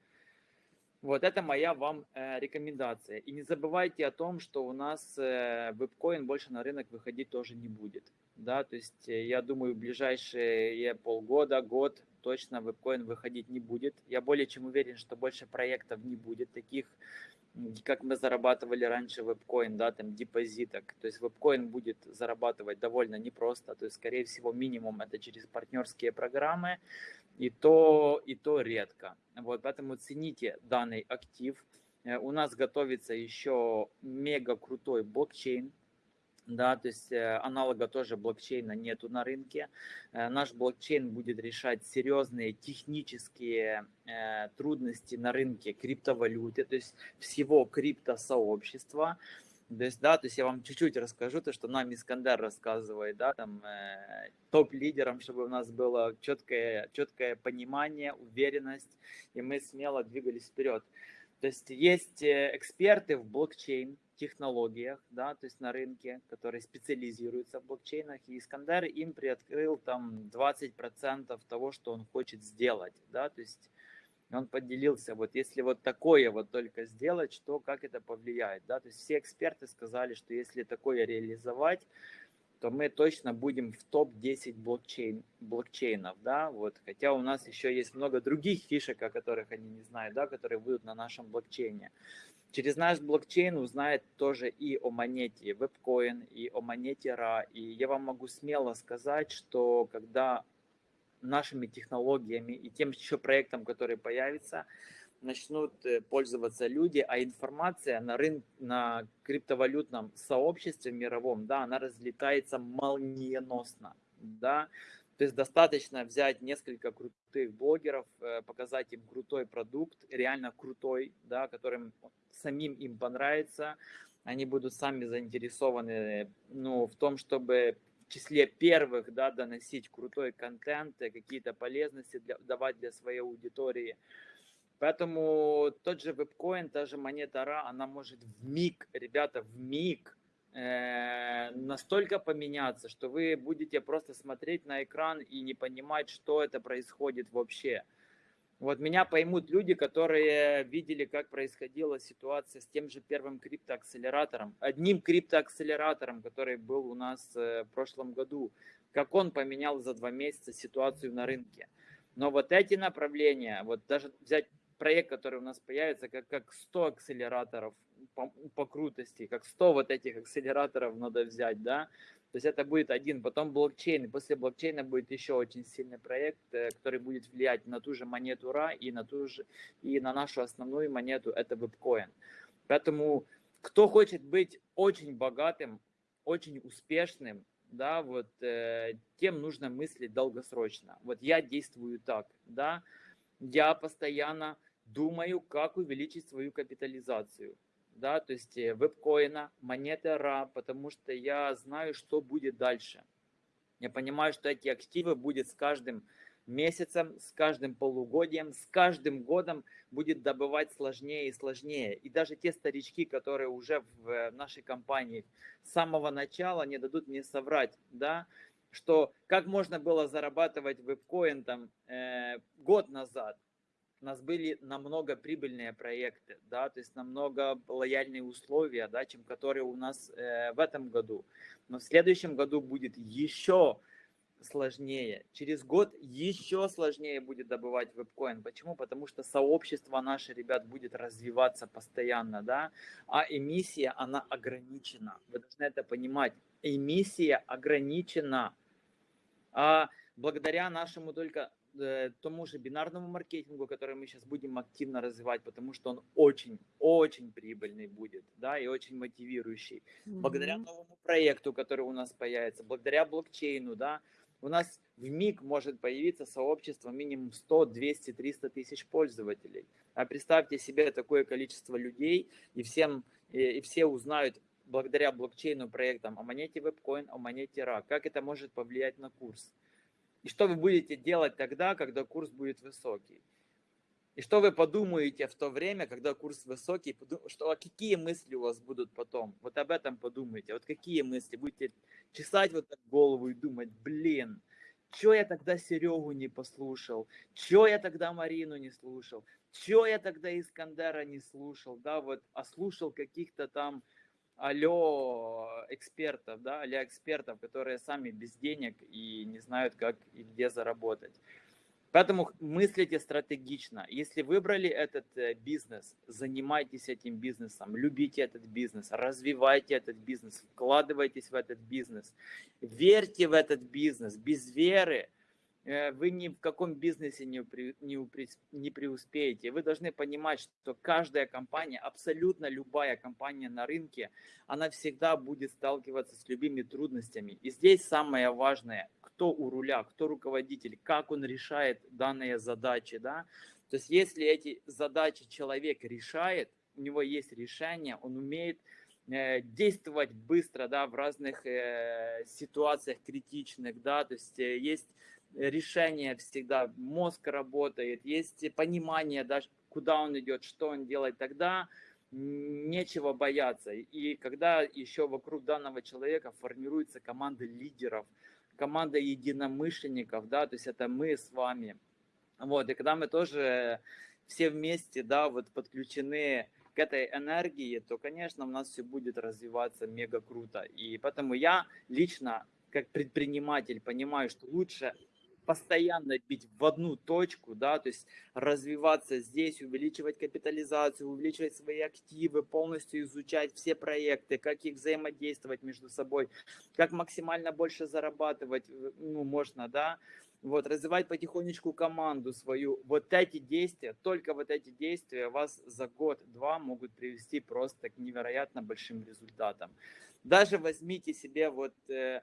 Вот это моя вам э, рекомендация. И не забывайте о том, что у нас э, вебкоин больше на рынок выходить тоже не будет. Да, то есть э, я думаю, в ближайшие полгода, год точно вебкоин выходить не будет. Я более чем уверен, что больше проектов не будет таких, как мы зарабатывали раньше вебкоин, да, там депозиток. То есть вебкоин будет зарабатывать довольно непросто, то есть, скорее всего, минимум это через партнерские программы, и то, и то редко. Вот, поэтому цените данный актив. Э, у нас готовится еще мега крутой блокчейн, да, то есть э, аналога тоже блокчейна нету на рынке. Э, наш блокчейн будет решать серьезные технические э, трудности на рынке криптовалюты, то есть всего криптосообщества. То есть, да, то есть я вам чуть-чуть расскажу то, что нам Искандер рассказывает, да, там э, топ-лидерам, чтобы у нас было четкое, четкое понимание, уверенность, и мы смело двигались вперед. То есть есть эксперты в блокчейн, технологиях, да, то есть на рынке, которые специализируются в блокчейнах, и Искандер им приоткрыл там 20% того, что он хочет сделать, да, то есть он поделился, вот если вот такое вот только сделать, что как это повлияет, да, то есть все эксперты сказали, что если такое реализовать, то мы точно будем в топ-10 блокчейн, блокчейнов, да, вот, хотя у нас еще есть много других фишек, о которых они не знают, да, которые будут на нашем блокчейне. Через наш блокчейн узнает тоже и о монете WebCoin, и о монете RA. И я вам могу смело сказать, что когда нашими технологиями и тем еще проектом, который появится, начнут э, пользоваться люди, а информация на рынке, на криптовалютном сообществе мировом, да, она разлетается молниеносно, да, то есть достаточно взять несколько крутых блогеров, э, показать им крутой продукт, реально крутой, да, которым самим им понравится, они будут сами заинтересованы ну, в том, чтобы в числе первых да, доносить крутой контент, какие-то полезности для, давать для своей аудитории. Поэтому тот же вебкоин, та же монета RA, она может в миг, ребята, в миг э, настолько поменяться, что вы будете просто смотреть на экран и не понимать, что это происходит вообще. Вот меня поймут люди, которые видели, как происходила ситуация с тем же первым криптоакселератором, одним криптоакселератором, который был у нас э, в прошлом году, как он поменял за два месяца ситуацию на рынке. Но вот эти направления, вот даже взять проект, который у нас появится, как, как 100 акселераторов по, по крутости, как 100 вот этих акселераторов надо взять, да, то есть это будет один, потом блокчейн, после блокчейна будет еще очень сильный проект, э, который будет влиять на ту же монету RA и на, ту же, и на нашу основную монету, это вебкоин. Поэтому кто хочет быть очень богатым, очень успешным, да, вот э, тем нужно мыслить долгосрочно. Вот я действую так, да, я постоянно думаю, как увеличить свою капитализацию да, то есть э, вебкоина, монеты RA, потому что я знаю, что будет дальше. Я понимаю, что эти активы будет с каждым месяцем, с каждым полугодием, с каждым годом будет добывать сложнее и сложнее. И даже те старички, которые уже в э, нашей компании с самого начала не дадут мне соврать, да, что как можно было зарабатывать вебкоин там э, год назад, у нас были намного прибыльные проекты, да, то есть намного лояльные условия, да, чем которые у нас э, в этом году. Но в следующем году будет еще сложнее. Через год еще сложнее будет добывать вебкоин. Почему? Потому что сообщество наше, ребят, будет развиваться постоянно, да, а эмиссия, она ограничена. Вы должны это понимать. Эмиссия ограничена. А благодаря нашему только тому же бинарному маркетингу, который мы сейчас будем активно развивать, потому что он очень, очень прибыльный будет, да, и очень мотивирующий. Mm-hmm. Благодаря новому проекту, который у нас появится, благодаря блокчейну, да, у нас в миг может появиться сообщество минимум 100, 200, 300 тысяч пользователей. А представьте себе такое количество людей, и, всем, и, и все узнают благодаря блокчейну проектам о монете WebCoin, о монете RA, как это может повлиять на курс. И что вы будете делать тогда, когда курс будет высокий? И что вы подумаете в то время, когда курс высокий, что, а какие мысли у вас будут потом? Вот об этом подумайте. Вот какие мысли? Будете чесать вот так голову и думать, блин, что я тогда Серегу не послушал? Что я тогда Марину не слушал? Что я тогда Искандера не слушал? Да, вот, а слушал каких-то там алло экспертов, да, алло экспертов, которые сами без денег и не знают, как и где заработать. Поэтому мыслите стратегично. Если выбрали этот э, бизнес, занимайтесь этим бизнесом, любите этот бизнес, развивайте этот бизнес, вкладывайтесь в этот бизнес, верьте в этот бизнес. Без веры вы ни в каком бизнесе не, не, не преуспеете. Вы должны понимать, что каждая компания, абсолютно любая компания на рынке, она всегда будет сталкиваться с любыми трудностями. И здесь самое важное, кто у руля, кто руководитель, как он решает данные задачи. Да? То есть если эти задачи человек решает, у него есть решение, он умеет э, действовать быстро, да, в разных э, ситуациях критичных, да, то есть э, есть решение всегда, мозг работает, есть понимание даже, куда он идет, что он делает, тогда нечего бояться. И когда еще вокруг данного человека формируется команда лидеров, команда единомышленников, да, то есть это мы с вами. Вот, и когда мы тоже все вместе, да, вот подключены к этой энергии, то, конечно, у нас все будет развиваться мега круто. И поэтому я лично, как предприниматель, понимаю, что лучше постоянно бить в одну точку, да, то есть развиваться здесь, увеличивать капитализацию, увеличивать свои активы, полностью изучать все проекты, как их взаимодействовать между собой, как максимально больше зарабатывать, э, ну, можно, да, вот, развивать потихонечку команду свою. Вот эти действия, только вот эти действия вас за год-два могут привести просто к невероятно большим результатам. Даже возьмите себе вот, э,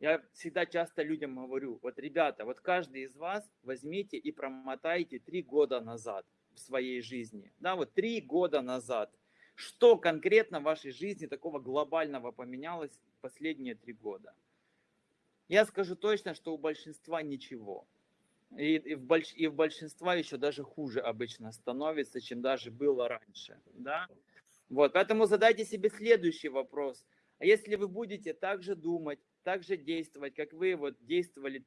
я всегда часто людям говорю, вот, ребята, вот каждый из вас возьмите и промотайте три года назад в своей жизни. Да, вот три года назад. Что конкретно в вашей жизни такого глобального поменялось последние три года? Я скажу точно, что у большинства ничего. И, и, в больш, и в большинства еще даже хуже обычно становится, чем даже было раньше. Да? Вот, поэтому задайте себе следующий вопрос. А если вы будете так же думать, так же действовать, как вы вот действовали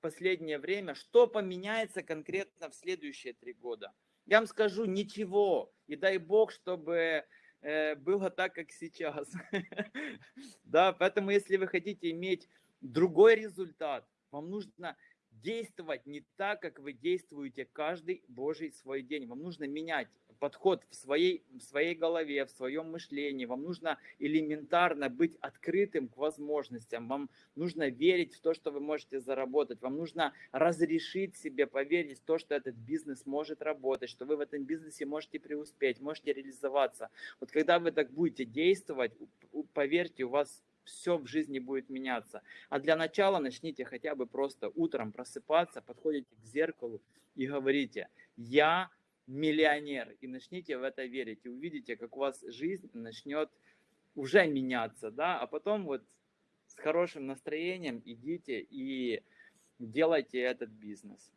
последнее время, что поменяется конкретно в следующие три года? Я вам скажу, ничего. И дай бог, чтобы э, было так, как сейчас. Да, поэтому если вы хотите иметь другой результат. Вам нужно действовать не так, как вы действуете каждый Божий свой день. Вам нужно менять подход в своей, в своей голове, в своем мышлении. Вам нужно элементарно быть открытым к возможностям. Вам нужно верить в то, что вы можете заработать. Вам нужно разрешить себе поверить в то, что этот бизнес может работать, что вы в этом бизнесе можете преуспеть, можете реализоваться. Вот когда вы так будете действовать, поверьте, у вас все в жизни будет меняться. А для начала начните хотя бы просто утром просыпаться, подходите к зеркалу и говорите, я миллионер. И начните в это верить. И увидите, как у вас жизнь начнет уже меняться. Да? А потом вот с хорошим настроением идите и делайте этот бизнес.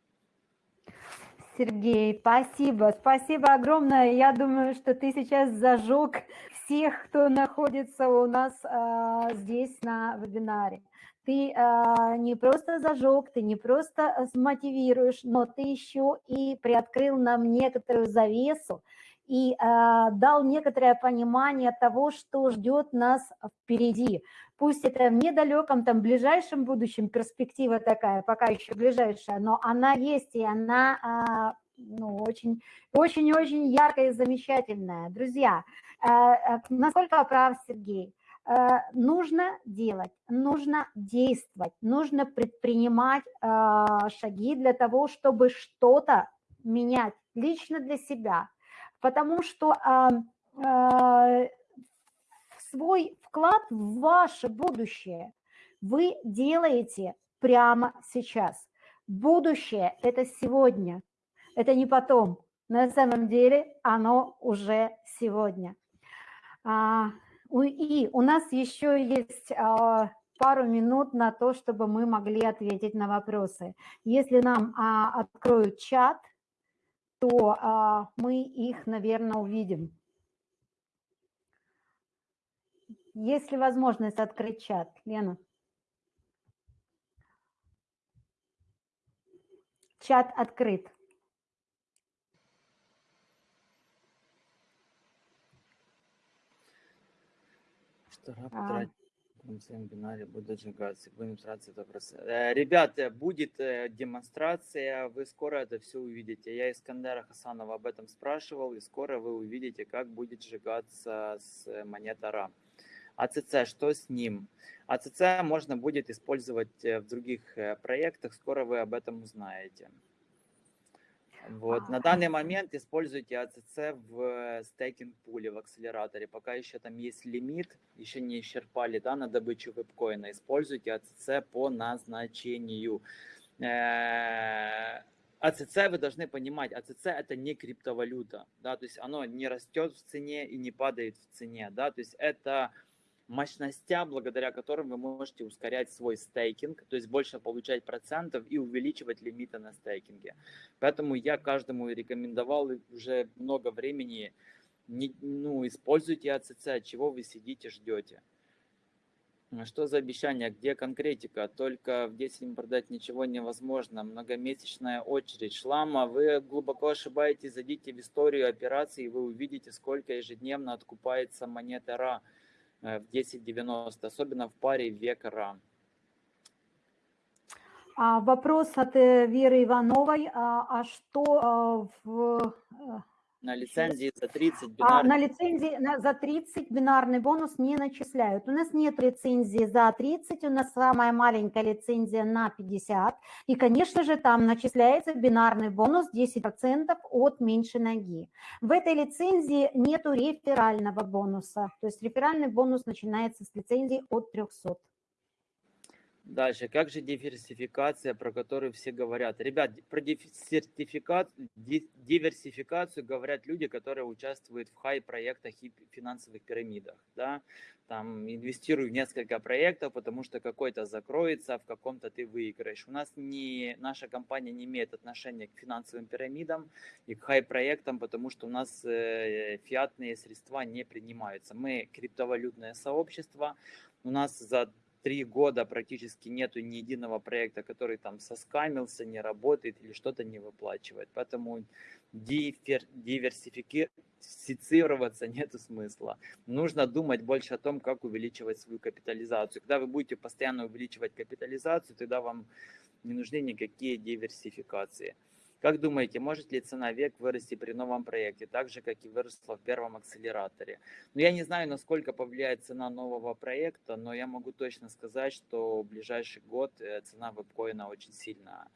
Сергей, спасибо, спасибо огромное. Я думаю, что ты сейчас зажег всех, кто находится у нас а, здесь на вебинаре. Ты а, не просто зажег, ты не просто смотивируешь, но ты еще и приоткрыл нам некоторую завесу и а, дал некоторое понимание того, что ждет нас впереди. Пусть это в недалеком, там, ближайшем будущем перспектива такая, пока еще ближайшая, но она есть, и она а, ну, очень, очень, очень яркая и замечательная. Друзья, а, а, насколько прав Сергей? А, нужно делать, нужно действовать, нужно предпринимать а, шаги для того, чтобы что-то менять лично для себя – потому что а, а, свой вклад в ваше будущее вы делаете прямо сейчас. Будущее – это сегодня, это не потом. На самом деле оно уже сегодня. И у нас еще есть а, пару минут на то, чтобы мы могли ответить на вопросы. Если нам а, откроют чат, то а, мы их, наверное, увидим. Есть ли возможность открыть чат, Лена? Чат открыт. Что а на своем бинаре будет сжигаться. Будем стараться это просто. Э, ребята, будет э, демонстрация, вы скоро это все увидите. Я Искандера Хасанова об этом спрашивал, и скоро вы увидите, как будет сжигаться с монета РА. АЦЦ, что с ним? АЦЦ можно будет использовать э, в других проектах, скоро вы об этом узнаете. Вот. На данный момент используйте АЦЦ в стейкинг-пуле, в акселераторе. Пока еще там есть лимит, еще не исчерпали да, на добычу вебкоина. Используйте АЦЦ по назначению. Э, АЦЦ вы должны понимать, АЦЦ это не криптовалюта, да, то есть оно не растет в цене и не падает в цене, да, то есть это мощностя, благодаря которым вы можете ускорять свой стейкинг, то есть больше получать процентов и увеличивать лимиты на стейкинге. Поэтому я каждому рекомендовал уже много времени, не, ну, используйте АЦЦ, чего вы сидите, ждете. Что за обещание? Где конкретика? Только в 10 продать ничего невозможно. Многомесячная очередь. Шлама, вы глубоко ошибаетесь. Зайдите в историю операций, и вы увидите, сколько ежедневно откупается монета РА. Э, в 10.90, особенно в паре века А вопрос от э, Веры Ивановой. А, а что а, в, На лицензии за 30 А бинарный. на лицензии на- за 30 бинарный бонус не начисляют. У нас нет лицензии за 30, у нас самая маленькая лицензия на 50. И, конечно же, там начисляется бинарный бонус 10% от меньшей ноги. В этой лицензии нету реферального бонуса. То есть реферальный бонус начинается с лицензии от 300. Дальше, как же диверсификация, про которую все говорят? Ребят, про диверсификацию говорят люди, которые участвуют в хай-проектах и финансовых пирамидах. Да? Там инвестирую в несколько проектов, потому что какой-то закроется, в каком-то ты выиграешь. У нас не, наша компания не имеет отношения к финансовым пирамидам и к хай-проектам, потому что у нас э, фиатные средства не принимаются. Мы криптовалютное сообщество, у нас за три года практически нету ни единого проекта, который там соскамился, не работает или что-то не выплачивает. Поэтому диверсифицироваться нету смысла. Нужно думать больше о том, как увеличивать свою капитализацию. Когда вы будете постоянно увеличивать капитализацию, тогда вам не нужны никакие диверсификации. Как думаете, может ли цена век вырасти при новом проекте, так же, как и выросла в первом акселераторе? Ну, я не знаю, насколько повлияет цена нового проекта, но я могу точно сказать, что в ближайший год э, цена вебкоина очень сильно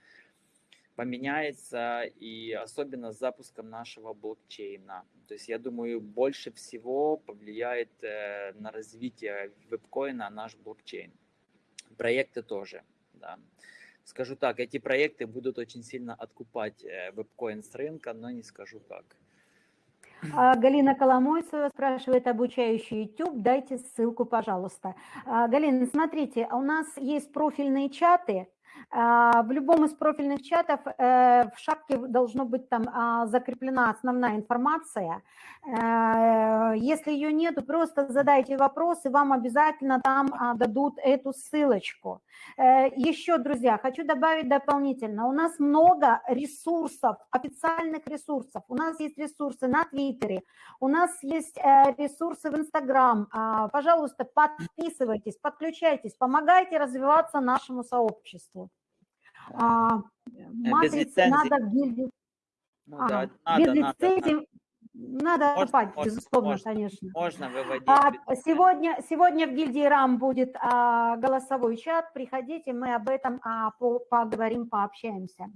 поменяется, и особенно с запуском нашего блокчейна. То есть я думаю, больше всего повлияет э, на развитие вебкоина наш блокчейн. Проекты тоже, да. Скажу так, эти проекты будут очень сильно откупать э, вебкоин с рынка, но не скажу как. А, Галина Коломойцева спрашивает обучающий YouTube, дайте ссылку, пожалуйста. А, Галина, смотрите, у нас есть профильные чаты, в любом из профильных чатов э, в шапке должно быть там а, закреплена основная информация. Э, Если ее нету, просто задайте вопрос, и вам обязательно там а, дадут эту ссылочку. Э, Еще, друзья, хочу добавить дополнительно. У нас много ресурсов, официальных ресурсов. У нас есть ресурсы на Твиттере, у нас есть ресурсы в Инстаграм. А, Пожалуйста, подписывайтесь, подключайтесь, помогайте развиваться нашему сообществу. А, Матрицы лицензии. надо в гильдию. Ну Ага, да, Без надо, надо, надо. лицензии надо Можно, копать, можно, безусловно, можно. конечно. Можно выводить. А, без- сегодня, сегодня в гильдии РАМ будет а, голосовой чат. Приходите, мы об этом а, по- поговорим, пообщаемся.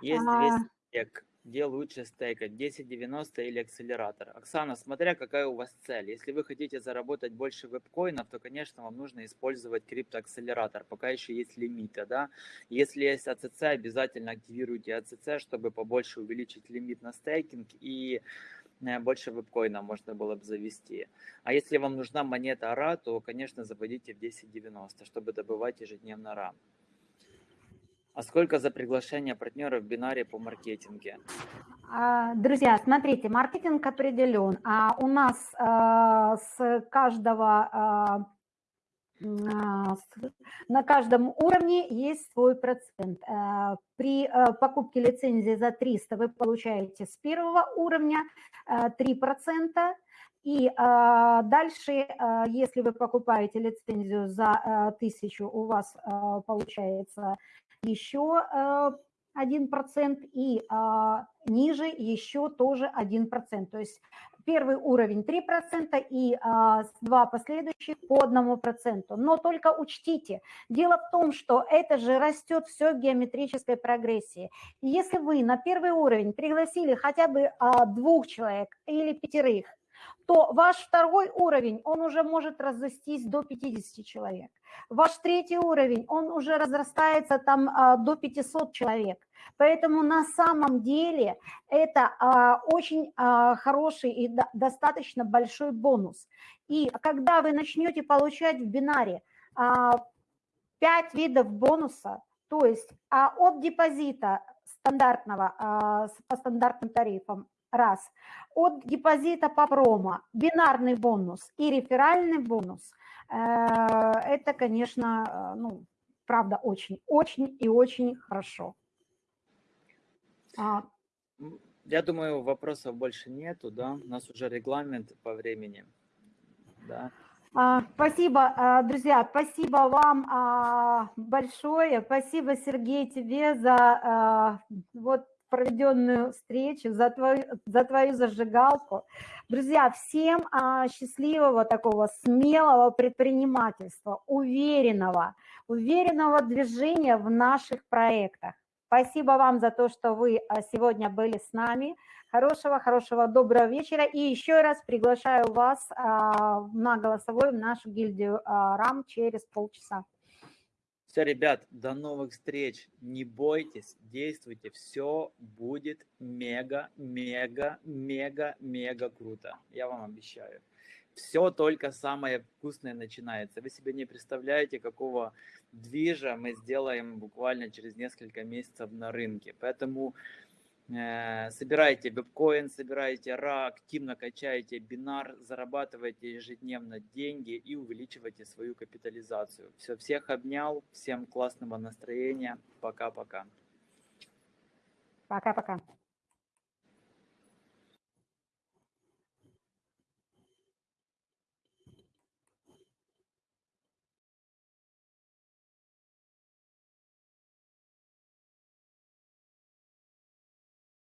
Есть а- 200 стек. Где лучше стейкать, 1090 или акселератор? Оксана, смотря какая у вас цель. Если вы хотите заработать больше вебкоинов, то, конечно, вам нужно использовать криптоакселератор, пока еще есть лимиты, да. Если есть АЦЦ, обязательно активируйте АЦЦ, чтобы побольше увеличить лимит на стейкинг и э, больше вебкоина можно было бы завести. А если вам нужна монета АРА, то, конечно, заводите в 1090, чтобы добывать ежедневно РА. А сколько за приглашение партнера в бинаре по маркетинге? А, Друзья, смотрите, маркетинг определен, а у нас а, с каждого а, а, на каждом уровне есть свой процент. А, При а, покупке лицензии за 300 вы получаете с первого уровня а, 3%. И дальше, если вы покупаете лицензию за а, 1000, у вас получается еще а, 1%, и а, ниже еще тоже 1%. То есть первый уровень 3% и а, два последующих по 1%. Но только учтите, дело в том, что это же растет все в геометрической прогрессии. Если вы на первый уровень пригласили хотя бы а, двух человек или пятерых, то ваш второй уровень, он уже может разрастись до 50 человек. Ваш третий уровень, он уже разрастается там а, до 500 человек. Поэтому на самом деле это а, очень а, хороший и до- достаточно большой бонус. И когда вы начнете получать в бинаре а, 5 видов бонуса, то есть от депозита стандартного по стандартным тарифам раз, от депозита по промо, бинарный бонус и реферальный бонус, э, это, конечно, э, ну, правда, очень, очень и очень хорошо. А, Я думаю, вопросов больше нету, да? У нас уже регламент по времени. Да. а, Спасибо, а, друзья, спасибо вам а, большое, спасибо, Сергей, тебе за вот проведенную встречу, за твою, за твою зажигалку. Друзья, всем а, счастливого такого смелого предпринимательства, уверенного, уверенного движения в наших проектах. Спасибо вам за то, что вы а, сегодня были с нами. Хорошего, хорошего, доброго вечера. И еще раз приглашаю вас а, на голосовой в нашу гильдию а, РАМ через полчаса. Все, ребят, до новых встреч. Не бойтесь, действуйте. Все будет мега, мега, мега, мега круто. Я вам обещаю. Все только самое вкусное начинается. Вы себе не представляете, какого движа мы сделаем буквально через несколько месяцев на рынке. Поэтому собираете биткоин, собираете ра, активно качаете бинар, зарабатываете ежедневно деньги и увеличиваете свою капитализацию. Все, всех обнял, всем классного настроения, пока-пока. Пока-пока.